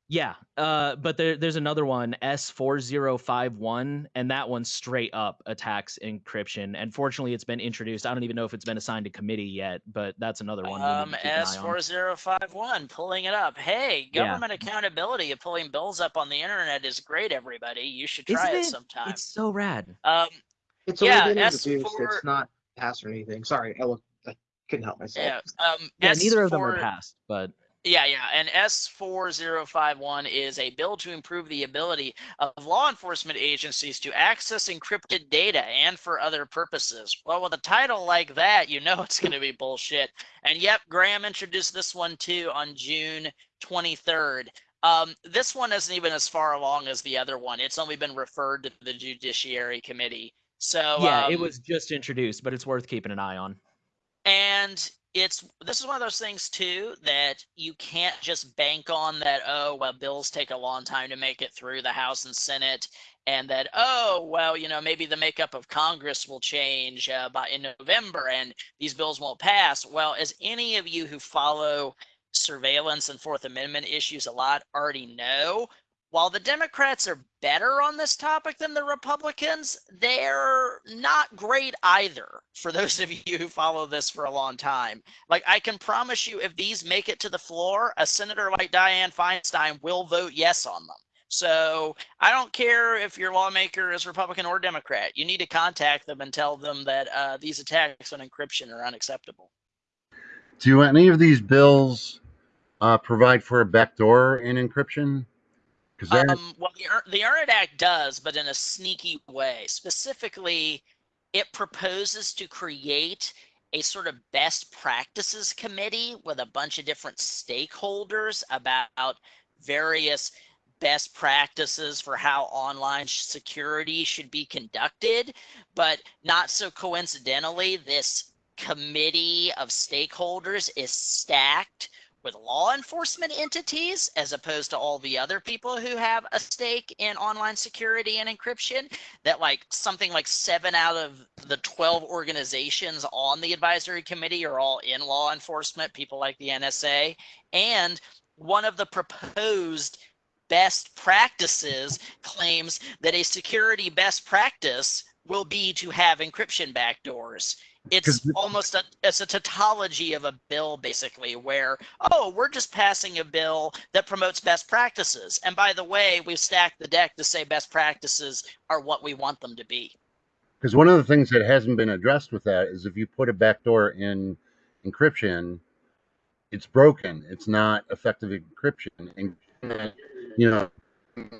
Yeah, uh, but there, there's another one, S4051, and that one straight up attacks encryption. And fortunately, it's been introduced. I don't even know if it's been assigned to committee yet, but that's another one. Um, to keep an eye S on. four zero five one, pulling it up. Hey, Yeah. government accountability of pulling bills up on the internet is great. Everybody, you should try Isn't it it? sometime. It's so rad. Um, It's Yeah, S4... It's not passed or anything. Sorry, I, look, I couldn't help myself. yeah. Um, Yeah, neither of them are passed, but Yeah, yeah. And S4051 is a bill to improve the ability of law enforcement agencies to access encrypted data and for other purposes. Well, with a title like that, you know it's going to be bullshit. And yep, Graham introduced this one too on June 23rd. Um, this one isn't even as far along as the other one. It's only been referred to the Judiciary Committee. So yeah, it um, was just introduced, but it's worth keeping an eye on. And it's this is one of those things too that you can't just bank on that oh well bills take a long time to make it through the house and senate and that oh well you know maybe the makeup of congress will change uh, by in november and these bills won't pass. Well as any of you who follow surveillance and fourth amendment issues a lot already know while the Democrats are better on this topic than the Republicans, they're not great either. For those of you who follow this for a long time, like I can promise you, if these make it to the floor, a senator like Dianne Feinstein will vote yes on them. So I don't care if your lawmaker is Republican or Democrat. You need to contact them and tell them that uh, these attacks on encryption are unacceptable. Do any of these bills uh, provide for a backdoor in encryption? Um, well, the, the Act does, but in a sneaky way. Specifically, it proposes to create a sort of best practices committee with a bunch of different stakeholders about various best practices for how online security should be conducted. But not so coincidentally, this committee of stakeholders is stacked with law enforcement entities as opposed to all the other people who have a stake in online security and encryption that like something like seven out of the 12 organizations on the advisory committee are all in law enforcement people like the nsa and one of the proposed best practices claims that a security best practice will be to have encryption backdoors it's almost a it's a tautology of a bill basically where oh we're just passing a bill that promotes best practices and by the way we've stacked the deck to say best practices are what we want them to be because one of the things that hasn't been addressed with that is if you put a backdoor in encryption, it's broken. It's not effective encryption. And you know,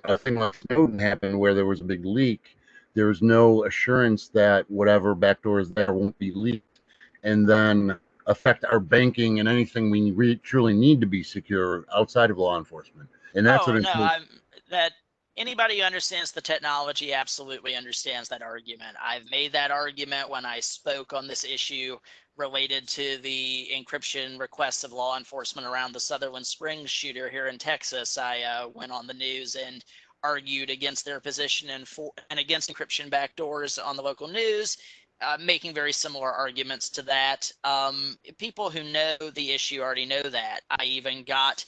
a thing like Snowden happened where there was a big leak. There was no assurance that whatever backdoor is there won't be leaked, and then affect our banking and anything we re- truly need to be secure outside of law enforcement. And that's oh what no i'm that anybody who understands the technology absolutely understands that argument i've made that argument when i spoke on this issue related to the encryption requests of law enforcement around the sutherland springs shooter here in texas i uh, went on the news and argued against their position and for and against encryption backdoors on the local news uh, making very similar arguments to that um, people who know the issue already know that i even got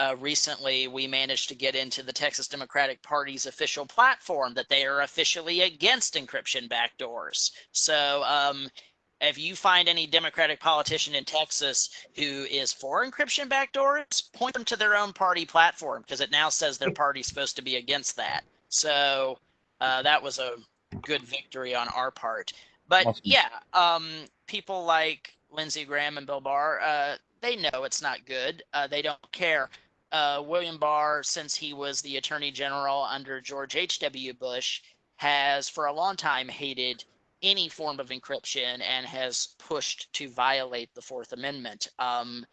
uh, recently we managed to get into the Texas Democratic Party's official platform that they are officially against encryption backdoors. So um, if you find any Democratic politician in Texas who is for encryption backdoors, point them to their own party platform because it now says their party's supposed to be against that. So uh, that was a good victory on our part. But Awesome. yeah, um, people like Lindsey Graham and Bill Barr, uh, they know it's not good. Uh, they don't care. Uh, William Barr, since he was the Attorney General under George H.W. Bush, has for a long time hated any form of encryption and has pushed to violate the Fourth Amendment. Um,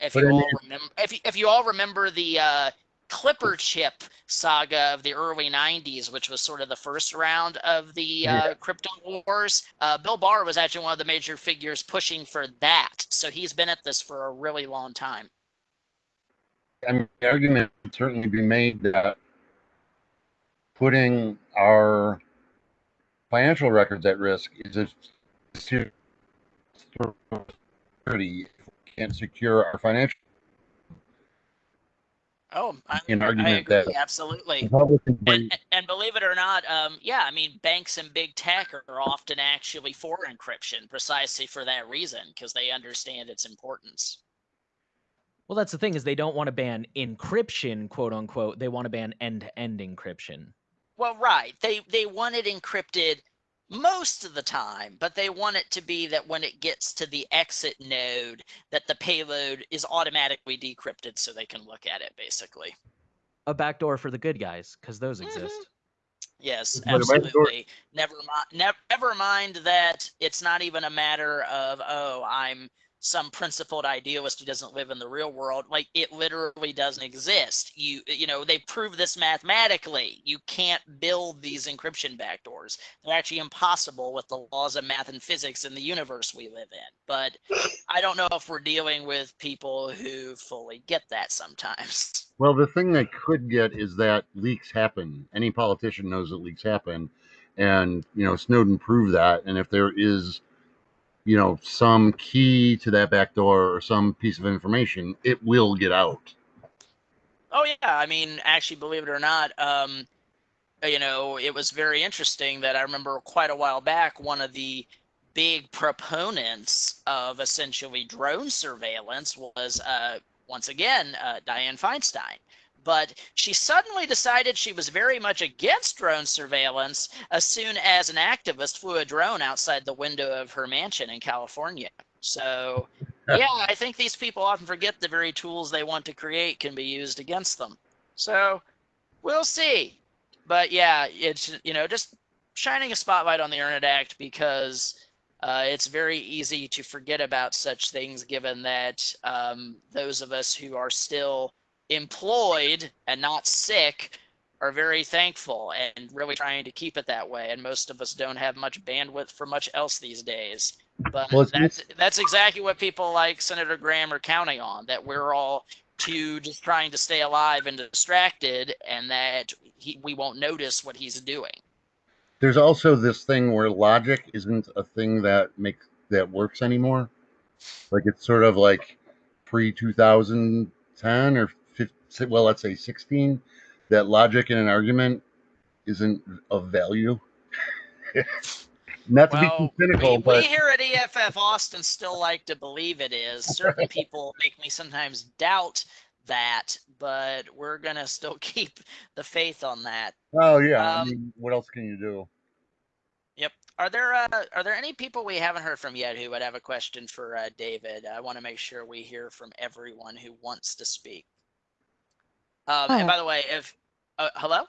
if you all remember, if you, if you all remember the uh, Clipper chip saga of the early 90s, which was sort of the first round of the uh, Yeah. crypto wars. Uh, Bill Barr was actually one of the major figures pushing for that. So he's been at this for a really long time. I mean, the argument would certainly be made that putting our financial records at risk is a security. If we can't secure our financial Oh, I, an I argument agree, that absolutely. Republicans And, and believe it or not, um, yeah, I mean, banks and big tech are often actually for encryption precisely for that reason, because they understand its importance. Well, that's the thing is they don't want to ban encryption, quote unquote. They want to ban end-to-end encryption. Well, right. They they want it encrypted most of the time, but they want it to be that when it gets to the exit node, that the payload is automatically decrypted so they can look at it, basically. A backdoor for the good guys, because those Mhm. exist. Yes, But a backdoor- absolutely. Never mind. Never, never mind that it's not even a matter of oh, I'm some principled idealist who doesn't live in the real world. Like it literally doesn't exist. You you know they prove this mathematically. You can't build these encryption backdoors. They're actually impossible with the laws of math and physics in the universe we live in. But I don't know if we're dealing with people who fully get that sometimes. Well, the thing they could get is that leaks happen. Any politician knows that leaks happen, and you know Snowden proved that. And if there is, you know, some key to that back door or some piece of information, it will get out. Oh yeah, I mean, actually, believe it or not, um, you know, it was very interesting that I remember quite a while back one of the big proponents of essentially drone surveillance was uh, once again uh, Dianne Feinstein. But she suddenly decided she was very much against drone surveillance as soon as an activist flew a drone outside the window of her mansion in California. So, yeah, I think these people often forget the very tools they want to create can be used against them. So, we'll see. But yeah, it's, you know, just shining a spotlight on the Earn It Act because uh, it's very easy to forget about such things given that um, those of us who are still employed and not sick are very thankful and really trying to keep it that way. And most of us don't have much bandwidth for much else these days. But Well, that's that's exactly what people like Senator Graham are counting on. That we're all too just trying to stay alive and distracted, and that he, we won't notice what he's doing. There's also this thing where logic isn't a thing that makes that works anymore. Like it's sort of like pre 2010 or 15, well, let's say 16. That logic in an argument isn't of value. Not to Well, be too cynical, we, but we here at EFF Austin still like to believe it is. Certain people make me sometimes doubt that, but we're gonna still keep the faith on that. oh yeah, I um, mean, what else can you do? Yep. Are there uh, are there any people we haven't heard from yet who would have a question for uh, David? I want to make sure we hear from everyone who wants to speak. Um, and by the way, if uh, hello,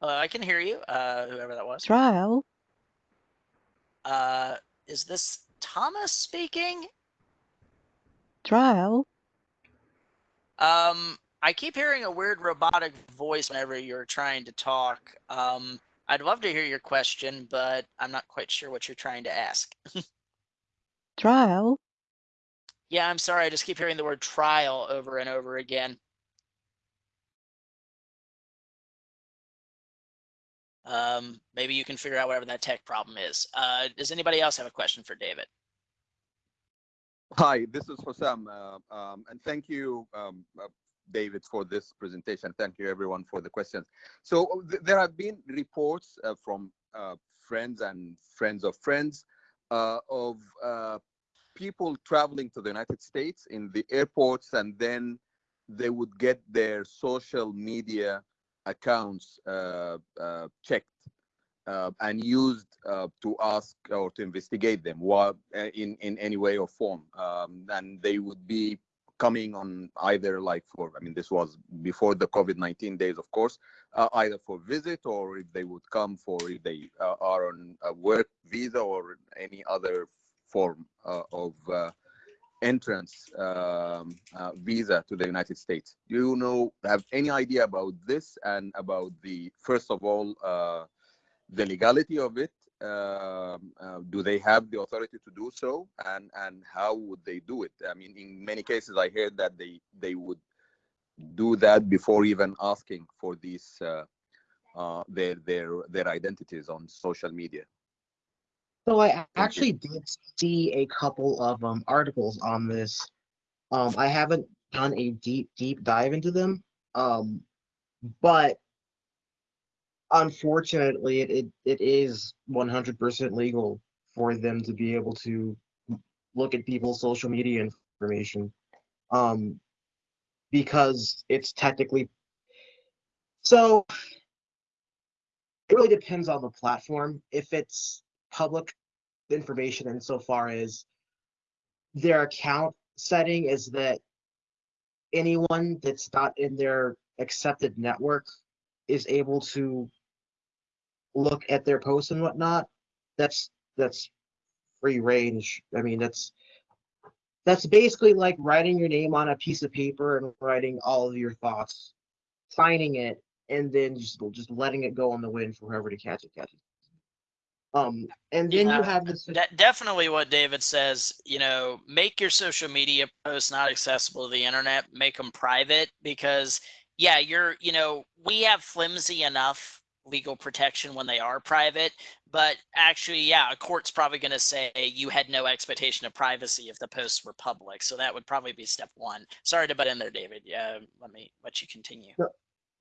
hello, I can hear you. Uh, whoever that was. Trial? Uh, is this Thomas speaking? Trial? Um, I keep hearing a weird robotic voice whenever you're trying to talk. Um, I'd love to hear your question, but I'm not quite sure what you're trying to ask. Trial? Yeah, I'm sorry. I just keep hearing the word trial over and over again. Um, maybe you can figure out whatever that tech problem is. Uh, does anybody else have a question for David? Hi, this is Hossam, uh, um, and thank you, um, uh, David, for this presentation. Thank you, everyone, for the questions. So th- there have been reports uh, from uh, friends and friends of friends uh, of uh, people traveling to the United States in the airports, and then they would get their social media accounts uh, uh, checked uh, and used uh, to ask or to investigate them uh, in in any way or form. Um, and they would be coming on either like for I mean this was before the COVID-19 days, of course, uh, either for visit or if they would come for if they are on a work visa or any other form uh, of uh, entrance um, uh, visa to the United States. Do you know have any idea about this and about the first of all? The legality of it um, do they have the authority to do so and and how would they do it i mean in many cases i heard that they they would do that before even asking for these uh, uh, their their their identities on social media So I actually did see a couple of um, articles on this. Um, I haven't done a deep, deep dive into them. Um, but unfortunately, it, it, it is 100% legal for them to be able to look at people's social media information. Um, because it's technically so it really depends on the platform. If it's public information insofar as their account setting is that anyone that's not in their accepted network is able to look at their posts and whatnot, that's that's free range. I mean, that's that's basically like writing your name on a piece of paper and writing all of your thoughts, signing it, and then just just letting it go on the wind for whoever to catch it. Um, and then Yeah, you have this. De- definitely what David says, you know, make your social media posts not accessible to the internet, make them private because yeah, you're, you know, we have flimsy enough legal protection when they are private, but actually, yeah, a court's probably going to say you had no expectation of privacy if the posts were public. So that would probably be step one. Sorry to butt in there, David. Yeah, let me let you continue. No,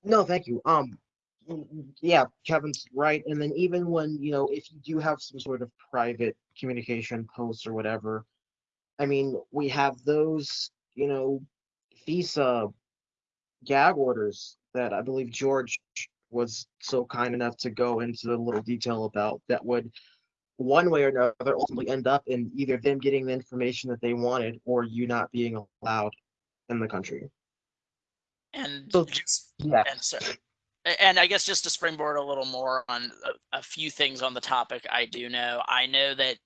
no thank you. Um, Mm, mm, yeah, Kevin's right. And then even when, you know, if you do have some sort of private communication posts or whatever, I mean, we have those, you know, FISA gag orders that I believe George was so kind enough to go into a little detail about that would one way or another ultimately end up in either them getting the information that they wanted or you not being allowed in the country. And So- just Yeah. and so a- and i guess just to springboard a little more on a, a few things on the topic i do know i know that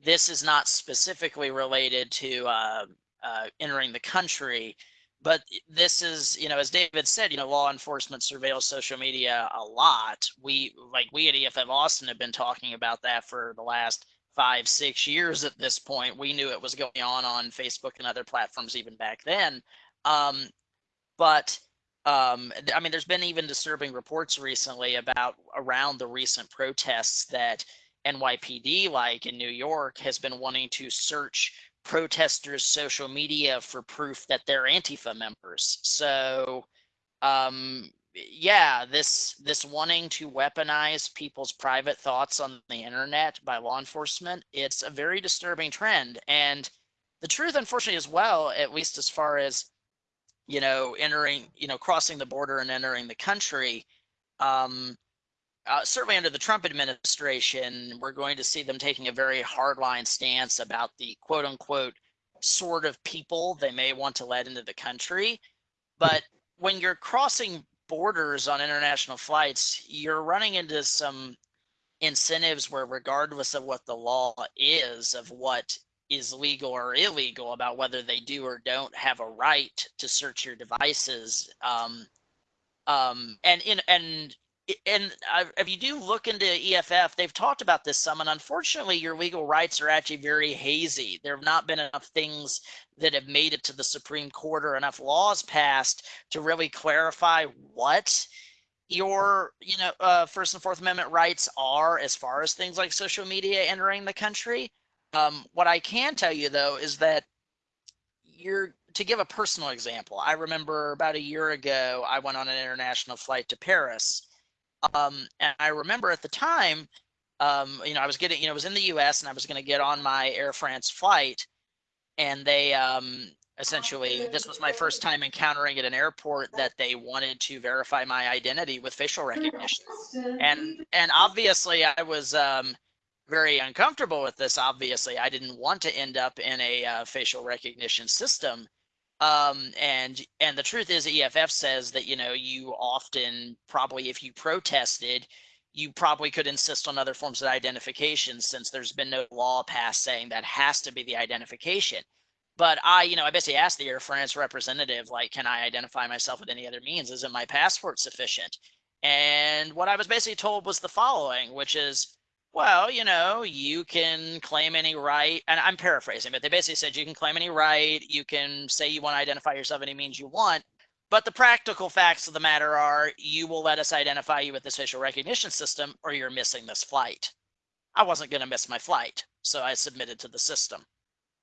this is not specifically related to uh, uh, entering the country but this is you know as david said you know law enforcement surveils social media a lot. We like we at eff austin have been talking about that for the last five six years at this point. We knew it was going on on facebook and other platforms even back then. Um, but um, I mean, there's been even disturbing reports recently about around the recent protests that NYPD, like in New York, has been wanting to search protesters' social media for proof that they're Antifa members. So, um, yeah, this this wanting to weaponize people's private thoughts on the internet by law enforcement, it's a very disturbing trend. And the truth, unfortunately, as well, at least as far as you know, entering, you know, crossing the border and entering the country. Um, uh, certainly under the Trump administration, we're going to see them taking a very hardline stance about the quote unquote sort of people they may want to let into the country. But when you're crossing borders on international flights, you're running into some incentives where, regardless of what the law is, of what is legal or illegal about whether they do or don't have a right to search your devices. Um, um, and in and and if you do look into EFF, they've talked about this some, and unfortunately, your legal rights are actually very hazy. There have not been enough things that have made it to the Supreme Court or enough laws passed to really clarify what your you know uh, First and Fourth Amendment rights are as far as things like social media entering the country. Um, what I can tell you though is that you're to give a personal example. I remember about a year ago, I went on an international flight to Paris, um, and I remember at the time, um, you know, I was getting, you know, I was in the U.S. and I was going to get on my Air France flight, and they um, essentially, this was my first time encountering at an airport that they wanted to verify my identity with facial recognition, and and obviously I was. Um, very uncomfortable with this. Obviously, I didn't want to end up in a uh, facial recognition system. Um, and and the truth is, EFF says that you know you often probably if you protested, you probably could insist on other forms of identification since there's been no law passed saying that has to be the identification. But I, you know, I basically asked the Air France representative, like, can I identify myself with any other means? Isn't my passport sufficient? And what I was basically told was the following, which is, well, you know, you can claim any right, and I'm paraphrasing, but they basically said you can claim any right, you can say you want to identify yourself any means you want, but the practical facts of the matter are you will let us identify you with this facial recognition system or you're missing this flight. I wasn't going to miss my flight, so I submitted to the system.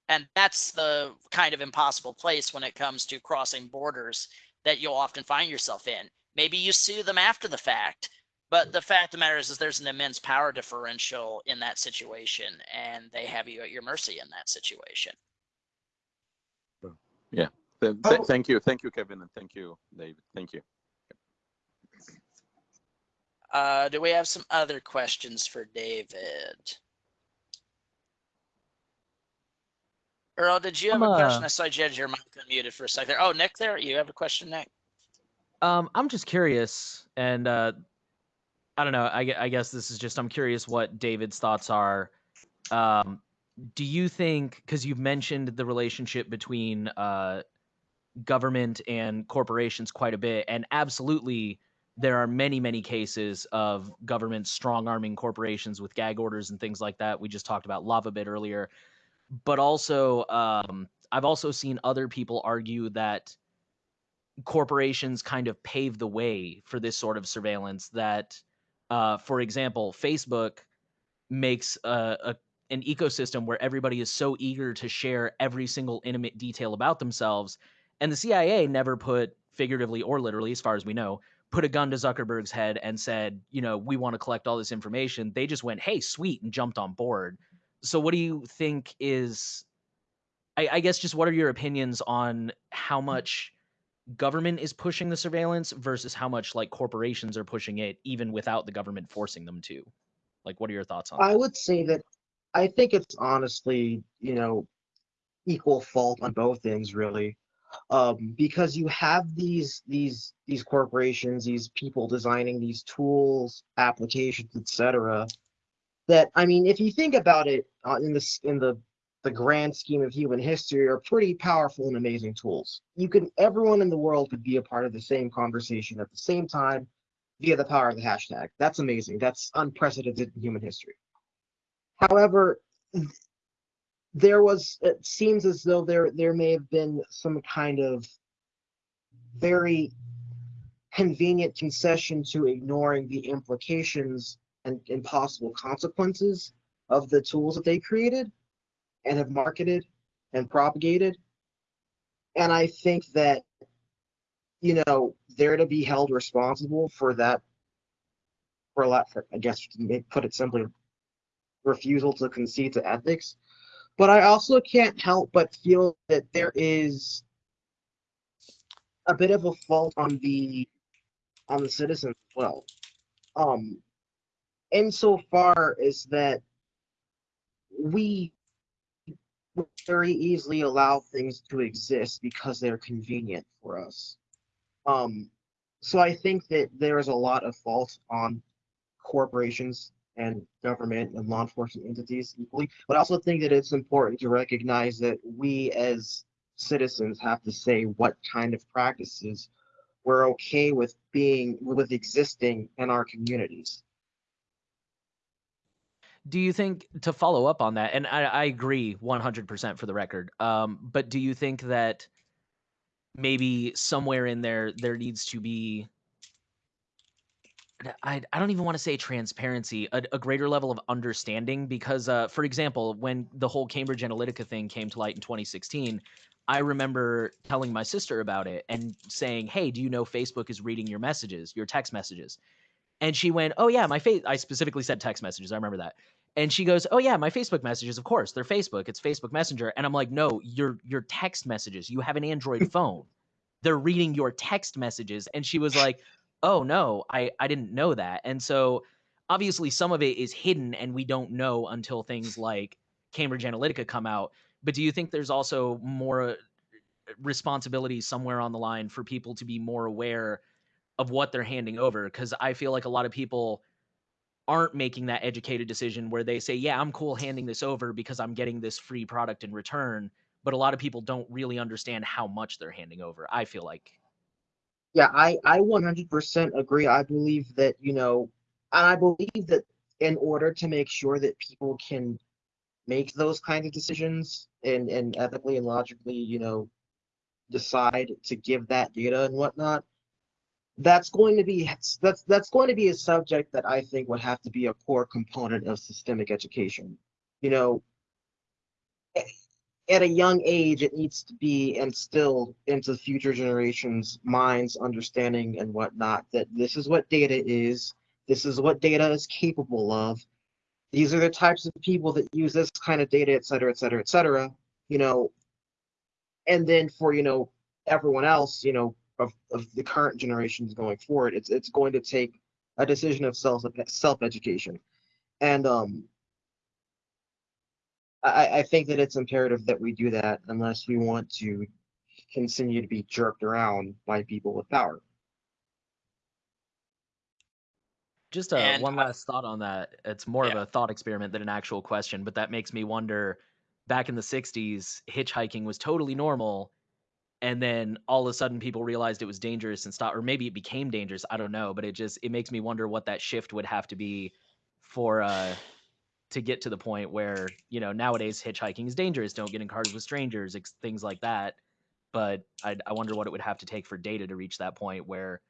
And that's the kind of impossible place when it comes to crossing borders that you'll often find yourself in. Maybe you sue them after the fact, but the fact of the matter is, is there's an immense power differential in that situation, and they have you at your mercy in that situation. Th- th- Oh. Thank you, thank you, Kevin, and thank you, David. Thank you. Uh, do we have some other questions for David? Earl, did you have I'm, a question? uh, I saw you had your mic unmuted for a second. Oh, Nick there, you have a question, Nick? Um, I'm just curious, and uh, I don't know. I, I guess this is just I'm curious what David's thoughts are. Um, do you think because you've mentioned the relationship between uh, government and corporations quite a bit and absolutely there are many many cases of government strong arming corporations with gag orders and things like that we just talked about Lavabit earlier but also um, i've also seen other people argue that corporations kind of pave the way for this sort of surveillance that uh, for example facebook makes a, a an ecosystem where everybody is so eager to share every single intimate detail about themselves and the cia never put figuratively or literally as far as we know put a gun to zuckerberg's head and said you know we want to collect all this information. They just went hey sweet and jumped on board. So what do you think is I, I guess just what are your opinions on how much government is pushing the surveillance versus how much like corporations are pushing it even without the government forcing them to like what are your thoughts on I that would say that I think it's honestly, you know, equal fault on both ends, really, um, because you have these these these corporations, these people designing these tools, applications, etc. That I mean, if you think about it uh, in this in the the grand scheme of human history, are pretty powerful and amazing tools. You can everyone in the world could be a part of the same conversation at the same time via the power of the hashtag. That's amazing. That's unprecedented in human history. However, there was it seems as though there there may have been some kind of very convenient concession to ignoring the implications and, and possible consequences of the tools that they created and have marketed and propagated. And I think that, you know, they're to be held responsible for that, for a lot, for, I guess, put it simply, refusal to concede to ethics. But I also can't help but feel that there is a bit of a fault on the on the citizens as well. Um, insofar as that we very easily allow things to exist because they're convenient for us. Um, so I think that there is a lot of fault on corporations and government and law enforcement entities equally. But I also think that it's important to recognize that we as citizens have to say what kind of practices we're okay with being with existing in our communities. Do you think to follow up on that and i, I agree 100% for the record um, but do you think that maybe somewhere in there there needs to be I, I don't even want to say transparency, a, a greater level of understanding. Because, uh, for example, when the whole Cambridge Analytica thing came to light in 2016, I remember telling my sister about it and saying, "Hey, do you know Facebook is reading your messages, your text messages?" And she went, "Oh yeah, my face." I specifically said text messages. I remember that. And she goes, "Oh yeah, my Facebook messages. Of course, they're Facebook. It's Facebook Messenger." And I'm like, "No, your your text messages. You have an Android phone. They're reading your text messages." And she was like, "Oh no, I I didn't know that." And so obviously some of it is hidden and we don't know until things like Cambridge Analytica come out. But do you think there's also more uh, responsibility somewhere on the line for people to be more aware of what they're handing over? Because I feel like a lot of people aren't making that educated decision where they say, "Yeah, I'm cool handing this over because I'm getting this free product in return." But a lot of people don't really understand how much they're handing over. I feel like Yeah, I I 100% agree. I believe that, you know, and I believe that in order to make sure that people can make those kinds of decisions and and ethically and logically, you know, decide to give that data and whatnot, that's going to be that's that's going to be a subject that I think would have to be a core component of systemic education. You know, at a young age, it needs to be instilled into future generations' minds, understanding, and whatnot that this is what data is, this is what data is capable of. These are the types of people that use this kind of data, et cetera, et cetera, et cetera. You know, and then for you know everyone else, you know, of, of the current generations going forward, it's it's going to take a decision of self self education, and um, I, I think that it's imperative that we do that unless we want to continue to be jerked around by people with power. just uh, And one I- last thought on that. It's more Yeah. of a thought experiment than an actual question, but that makes me wonder back in the 60s, hitchhiking was totally normal. And then all of a sudden people realized it was dangerous and stopped, or maybe it became dangerous. I don't know. But it just, it makes me wonder what that shift would have to be for, uh, to get to the point where, you know, nowadays hitchhiking is dangerous. Don't get in cars with strangers, things like that. But I, I wonder what it would have to take for data to reach that point where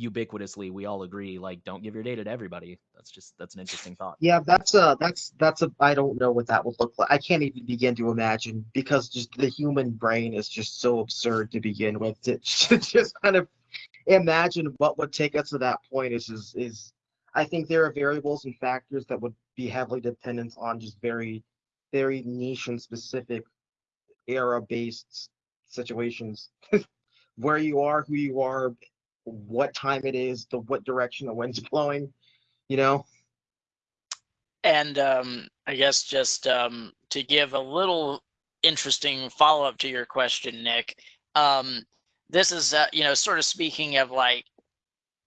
ubiquitously we all agree, like, don't give your data to everybody. That's just, that's an interesting thought. Yeah, that's a that's that's a I don't know what that would look like. I can't even begin to imagine because just the human brain is just so absurd to begin with. To just kind of imagine what would take us to that point is is is I think there are variables and factors that would be heavily dependent on just very very niche and specific era based situations. Where you are, who you are, what time it is, the what direction the wind's blowing, you know. And um, I guess just um, to give a little interesting follow up to your question, Nick, um, this is, uh, you know, sort of speaking of like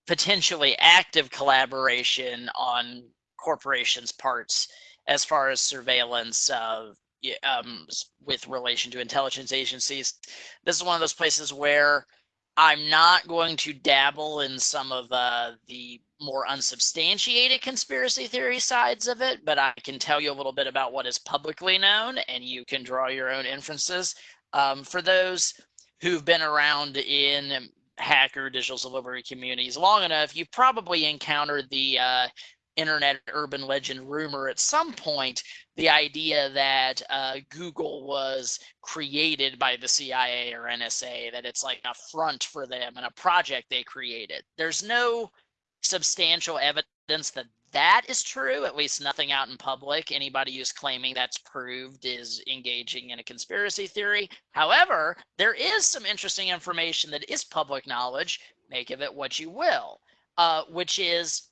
potentially active collaboration on corporations' parts as far as surveillance y- um, with relation to intelligence agencies. This is one of those places where I'm not going to dabble in some of uh, the more unsubstantiated conspiracy theory sides of it, but I can tell you a little bit about what is publicly known, and you can draw your own inferences. Um, for those who've been around in hacker digital delivery communities long enough, you've probably encountered the uh, internet urban legend rumor at some point the idea that uh, Google was created by the CIA or NSA, that it's like a front for them and a project they created. There's no substantial evidence that that is true, at least nothing out in public. Anybody who's claiming that's proved is engaging in a conspiracy theory. However, there is some interesting information that is public knowledge, make of it what you will, uh, which is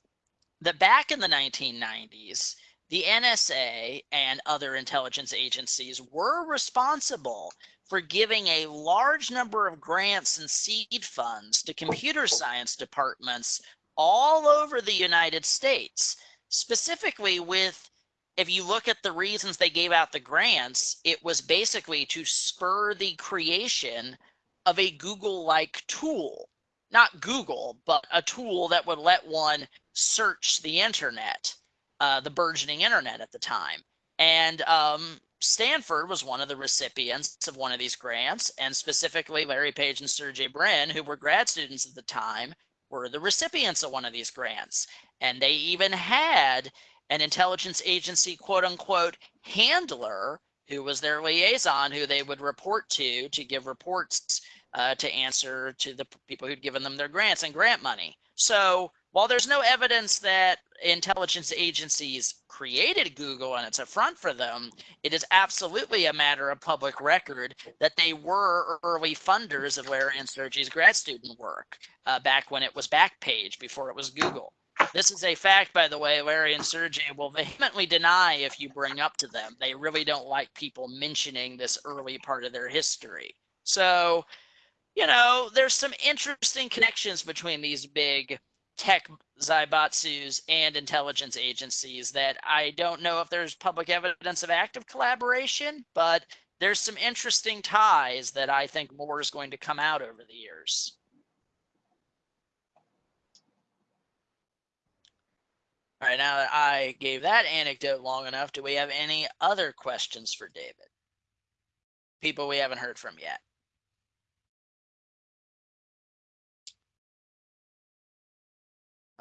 that back in the 1990s, the NSA and other intelligence agencies were responsible for giving a large number of grants and seed funds to computer science departments all over the United States, specifically with if you look at the reasons they gave out the grants, it was basically to spur the creation of a Google like tool. Not Google, but a tool that would let one search the internet, uh, the burgeoning internet at the time. And um, Stanford was one of the recipients of one of these grants, and specifically Larry Page and Sergey Brin, who were grad students at the time, were the recipients of one of these grants. And they even had an intelligence agency, quote unquote, handler who was their liaison, who they would report to to give reports uh, to answer to the people who'd given them their grants and grant money. So while there's no evidence that intelligence agencies created Google and it's a front for them, it is absolutely a matter of public record that they were early funders of Larry and Sergey's grad student work uh, back when it was BackRub before it was Google. This is a fact, by the way, Larry and Sergey will vehemently deny if you bring up to them. They really don't like people mentioning this early part of their history. So, you know, there's some interesting connections between these big tech zaibatsus and intelligence agencies that I don't know if there's public evidence of active collaboration, but there's some interesting ties that I think more is going to come out over the years. All right, now that I gave that anecdote long enough, do we have any other questions for David? People we haven't heard from yet.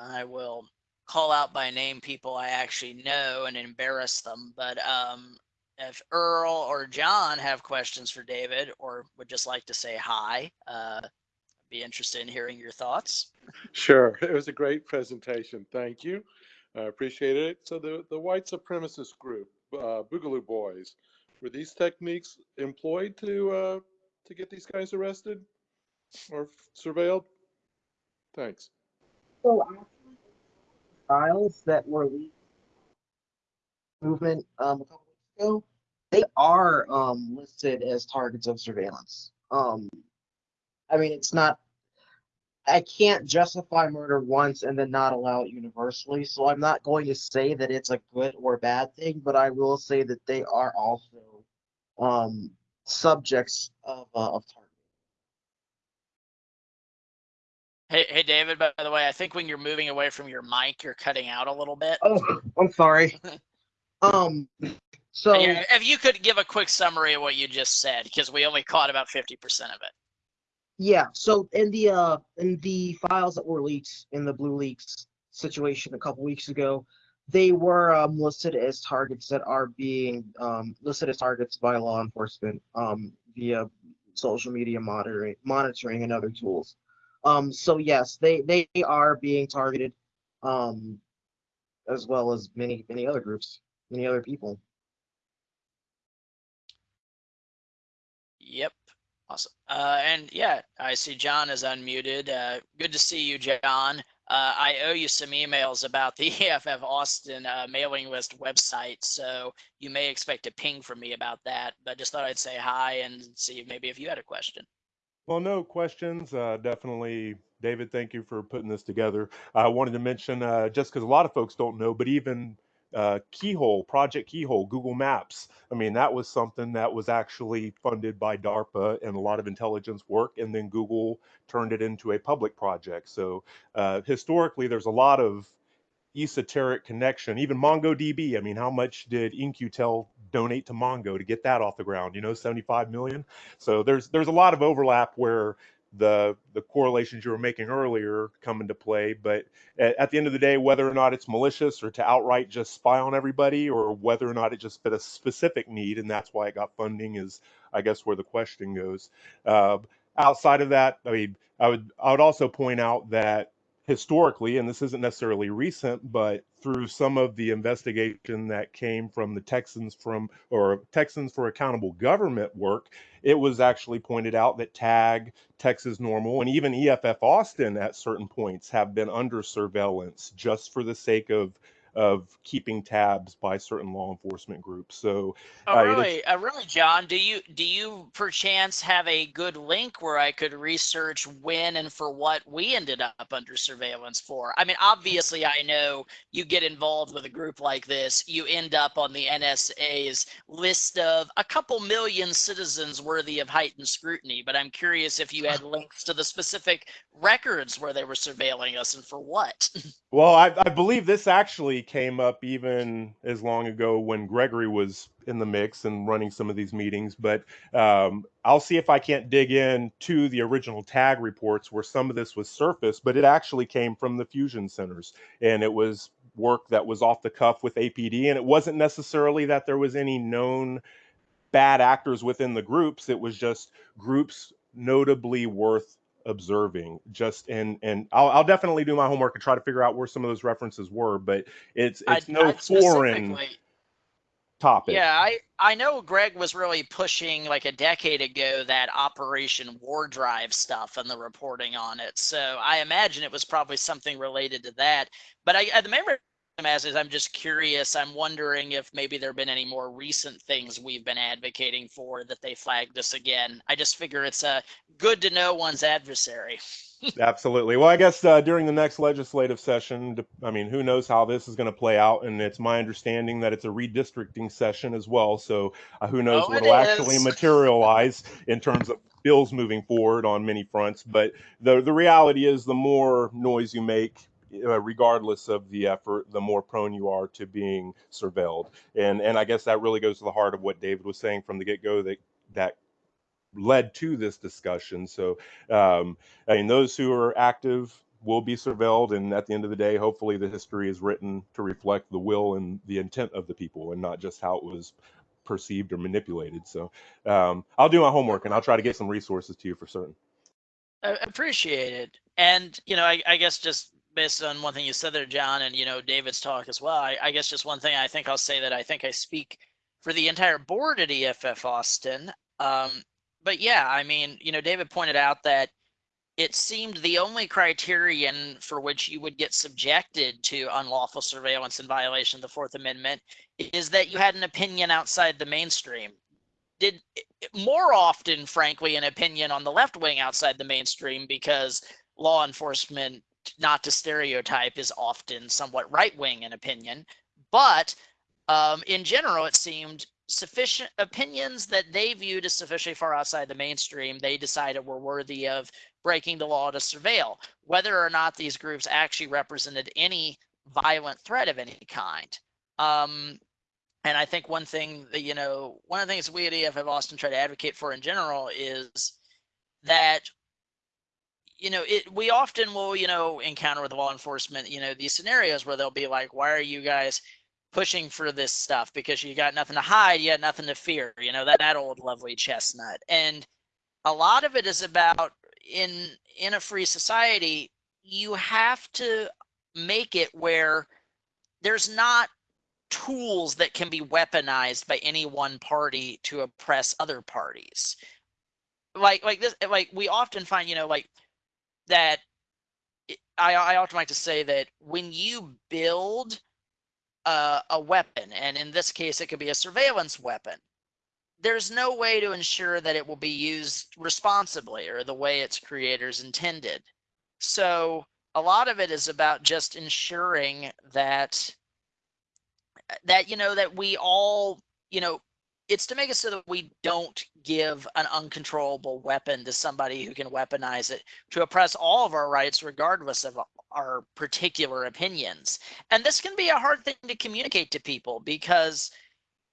I will call out by name people I actually know and embarrass them. But um, if Earl or John have questions for David or would just like to say hi, uh, be interested in hearing your thoughts. Sure. It was a great presentation. Thank you. I appreciated it. So the, the white supremacist group, uh, Boogaloo Boys, were these techniques employed to uh, to get these guys arrested or surveilled? Thanks. So actually, files that were leaked movement um a couple weeks ago, they are um listed as targets of surveillance. Um, I mean, it's not. I can't justify murder once and then not allow it universally, so I'm not going to say that it's a good or bad thing, but I will say that they are also um, subjects of, uh, of. Hey, hey, David. By the way, I think when you're moving away from your mic, you're cutting out a little bit. Oh, I'm sorry. Um, so. yeah, if you could give a quick summary of what you just said, because we only caught about fifty percent of it. Yeah, so in the uh in the files that were leaked in the BlueLeaks situation a couple weeks ago, they were um, listed as targets that are being um, listed as targets by law enforcement um, via social media monitoring, monitoring and other tools. Um, so yes, they they are being targeted, um, as well as many many other groups, many other people. Yep. Awesome. Uh, and yeah, I see John is unmuted. Uh, good to see you, John. Uh, I owe you some emails about the EFF Austin uh, mailing list website, so you may expect a ping from me about that. But just thought I'd say hi and see maybe if you had a question. Well, no questions. Uh, definitely, David, thank you for putting this together. I wanted to mention, uh, just because a lot of folks don't know, but even uh, Keyhole, Project Keyhole, Google Maps. I mean, that was something that was actually funded by DARPA and a lot of intelligence work, and then Google turned it into a public project. So uh, historically, there's a lot of esoteric connection. Even MongoDB. I mean, how much did In-Q-Tel donate to Mongo to get that off the ground? You know, 75 million. So there's there's a lot of overlap where the the correlations you were making earlier come into play. But at, at, the end of the day, whether or not it's malicious or to outright just spy on everybody, or whether or not it just fit a specific need and that's why it got funding, is I guess where the question goes. Uh, outside of that, I mean, I would I would also point out that historically, and this isn't necessarily recent, but through some of the investigation that came from the Texans from or Texans for Accountable Government work, it was actually pointed out that TAG, Texas NORML, and even EFF Austin at certain points have been under surveillance just for the sake of of keeping tabs by certain law enforcement groups. So, oh, uh, really, uh, really, John, do you do you perchance have a good link where I could research when and for what we ended up under surveillance for? I mean, obviously, I know you get involved with a group like this, you end up on the NSA's list of a couple million citizens worthy of heightened scrutiny. But I'm curious if you had links to the specific records where they were surveilling us and for what. Well, I, I believe this actually came up even as long ago when Gregory was in the mix and running some of these meetings. But um, I'll see if I can't dig in to the original TAG reports where some of this was surfaced, but it actually came from the fusion centers. And it was work that was off the cuff with APD. And it wasn't necessarily that there was any known bad actors within the groups, it was just groups notably worth observing just and and I'll, I'll definitely do my homework and try to figure out where some of those references were but it's it's I, no I foreign topic. Yeah i i know greg was really pushing like a decade ago that operation war drive stuff and the reporting on it so i imagine it was probably something related to that but i, I the main as is I'm just curious. I'm wondering if maybe there have been any more recent things we've been advocating for that they flagged us again. I just figure it's uh, good to know one's adversary. Absolutely. Well, I guess uh, during the next legislative session, I mean, who knows how this is going to play out? And it's my understanding that it's a redistricting session as well. So uh, who knows Oh, what will actually materialize in terms of bills moving forward on many fronts. But the the reality is, the more noise you make, uh, regardless of the effort, the more prone you are to being surveilled. And and I guess that really goes to the heart of what David was saying from the get go that that led to this discussion. So um, I mean, those who are active will be surveilled, and at the end of the day, hopefully, the history is written to reflect the will and the intent of the people, and not just how it was perceived or manipulated. So um, I'll do my homework and I'll try to get some resources to you for certain. I appreciate it. And, you know, I, I guess just based on one thing you said there, John, and, you know, David's talk as well, I, I guess just one thing I think I'll say that I think I speak for the entire board at EFF Austin. Um, but yeah, I mean, you know, David pointed out that it seemed the only criterion for which you would get subjected to unlawful surveillance in violation of the Fourth Amendment is that you had an opinion outside the mainstream. Did more often, frankly, an opinion on the left wing outside the mainstream because law enforcement, not to stereotype, is often somewhat right wing in opinion. But um, in general, it seemed sufficient opinions that they viewed as sufficiently far outside the mainstream, they decided were worthy of breaking the law to surveil. Whether or not these groups actually represented any violent threat of any kind. Um, and I think one thing that, you know, one of the things we at EFF Austin try to advocate for in general is that you know, it we often will, you know, encounter with law enforcement, you know, these scenarios where they'll be like, why are you guys pushing for this stuff? Because you got nothing to hide, you got nothing to fear, you know, that, that old lovely chestnut. And a lot of it is about in in a free society, you have to make it where there's not tools that can be weaponized by any one party to oppress other parties like like this like we often find you know like that I, I often like to say that when you build a, a weapon, and in this case, it could be a surveillance weapon, there's no way to ensure that it will be used responsibly or the way its creators intended. So a lot of it is about just ensuring that uh, that you know that we all you know it's to make it so that we don't give an uncontrollable weapon to somebody who can weaponize it to oppress all of our rights regardless of our particular opinions. And this can be a hard thing to communicate to people because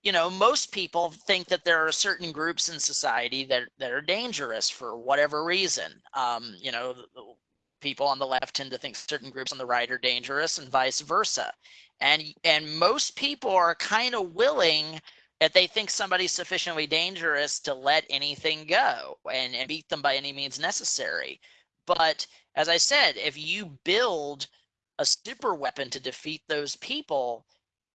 you know most people think that there are certain groups in society that that are dangerous for whatever reason. Um you know people on the left tend to think certain groups on the right are dangerous and vice versa. And and most people are kind of willing if they think somebody's sufficiently dangerous to let anything go and, and beat them by any means necessary. But as I said, if you build a super weapon to defeat those people,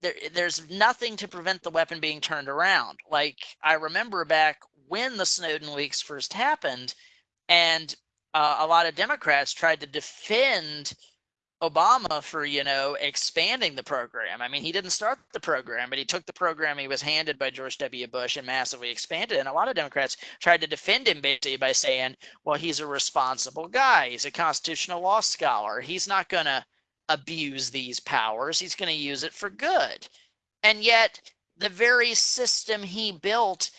there, there's nothing to prevent the weapon being turned around. Like I remember back when the Snowden leaks first happened, and uh, a lot of Democrats tried to defend Obama for, you know, expanding the program. I mean, he didn't start the program, but he took the program he was handed by George W. Bush and massively expanded. And a lot of Democrats tried to defend him basically by saying, well, he's a responsible guy. He's a constitutional law scholar. He's not going to abuse these powers. He's going to use it for good. And yet, the very system he built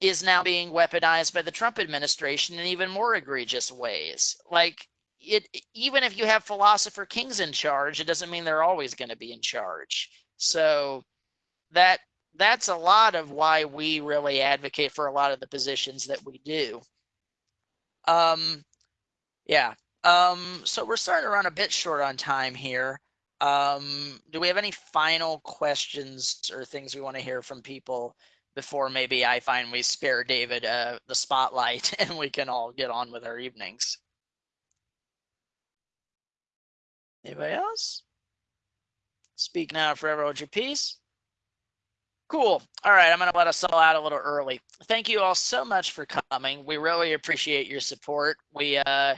is now being weaponized by the Trump administration in even more egregious ways. Like, it even if you have philosopher kings in charge, it doesn't mean they're always going to be in charge. So that that's a lot of why we really advocate for a lot of the positions that we do. Um, yeah. Um, so we're starting to run a bit short on time here. Um, do we have any final questions or things we want to hear from people before maybe I find we spare David uh, the spotlight and we can all get on with our evenings? Anybody else? Speak now, forever hold your peace. Cool. All right, I'm going to let us all out a little early. Thank you all so much for coming. We really appreciate your support. We uh,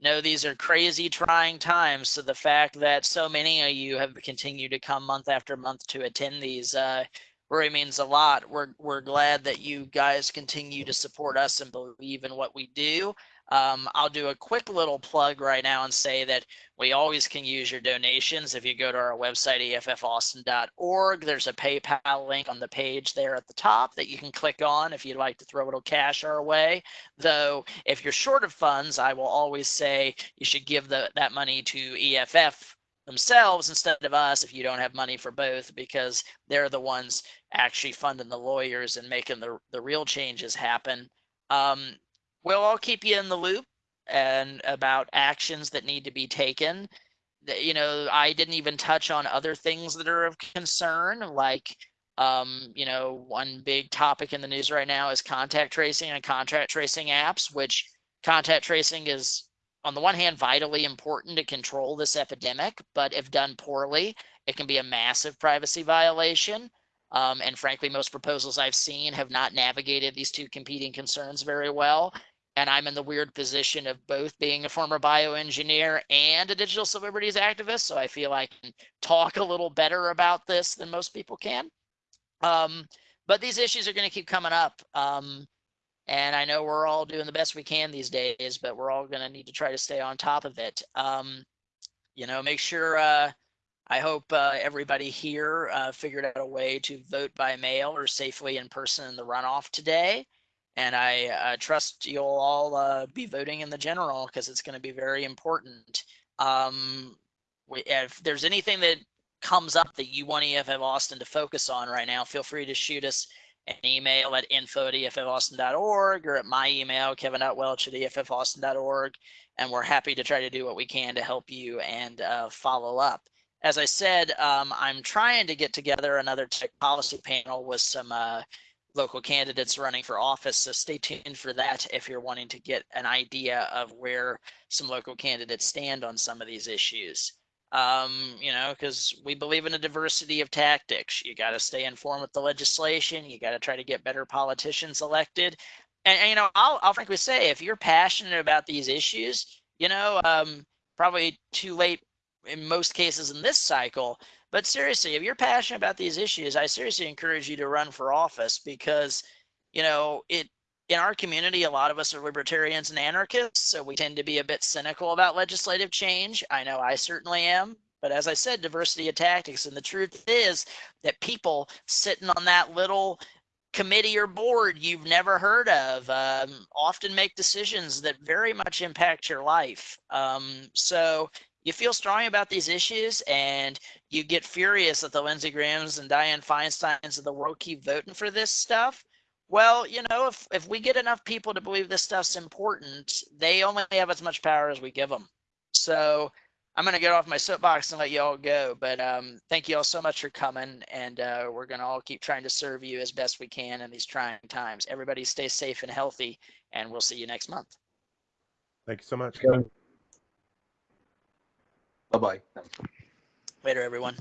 know these are crazy, trying times. So the fact that so many of you have continued to come month after month to attend these uh, really means a lot. We're we're glad that you guys continue to support us and believe in what we do. Um, I'll do a quick little plug right now and say that we always can use your donations. If you go to our website, effaustin.org, there's a PayPal link on the page there at the top that you can click on if you'd like to throw a little cash our way. Though, if you're short of funds, I will always say you should give the, that money to EFF themselves instead of us if you don't have money for both because they're the ones actually funding the lawyers and making the, the real changes happen. Um, we'll all keep you in the loop and about actions that need to be taken. You know, I didn't even touch on other things that are of concern, like, um, you know, one big topic in the news right now is contact tracing and contact tracing apps, which contact tracing is, on the one hand, vitally important to control this epidemic, but if done poorly, it can be a massive privacy violation. Um, and frankly, most proposals I've seen have not navigated these two competing concerns very well and I'm in the weird position of both being a former bioengineer and a digital civil liberties activist. So I feel I can talk a little better about this than most people can. Um, but these issues are going to keep coming up. Um, and I know we're all doing the best we can these days, but we're all going to need to try to stay on top of it. Um, you know, make sure uh, I hope uh, everybody here uh, figured out a way to vote by mail or safely in person in the runoff today. And I uh, trust you'll all uh, be voting in the general because it's going to be very important. Um, if there's anything that comes up that you want EFF Austin to focus on right now, feel free to shoot us an email at info at effaustin.org or at my email, kevin.welch at effaustin.org. And we're happy to try to do what we can to help you and uh, follow up. As I said, um, I'm trying to get together another tech policy panel with some uh, local candidates running for office. So stay tuned for that if you're wanting to get an idea of where some local candidates stand on some of these issues um, you know, because we believe in a diversity of tactics. You got to stay informed with the legislation. You got to try to get better politicians elected. And, and, you know, I'll, I'll frankly say, if you're passionate about these issues, you know, um, probably too late in most cases in this cycle. But seriously, if you're passionate about these issues, I seriously encourage you to run for office because, you know, it in our community, a lot of us are libertarians and anarchists, so we tend to be a bit cynical about legislative change. I know I certainly am. But as I said, diversity of tactics. And the truth is that people sitting on that little committee or board you've never heard of um, often make decisions that very much impact your life. Um, so you feel strong about these issues and you get furious that the Lindsey Grahams and Dianne Feinsteins of the world keep voting for this stuff well, you know, if if we get enough people to believe this stuff's important, they only have as much power as we give them. So I'm going to get off my soapbox and let you all go. But um, thank you all so much for coming. And uh, we're going to all keep trying to serve you as best we can in these trying times. Everybody stay safe and healthy. And we'll see you next month. Thank you so much. Bye bye. Later, everyone.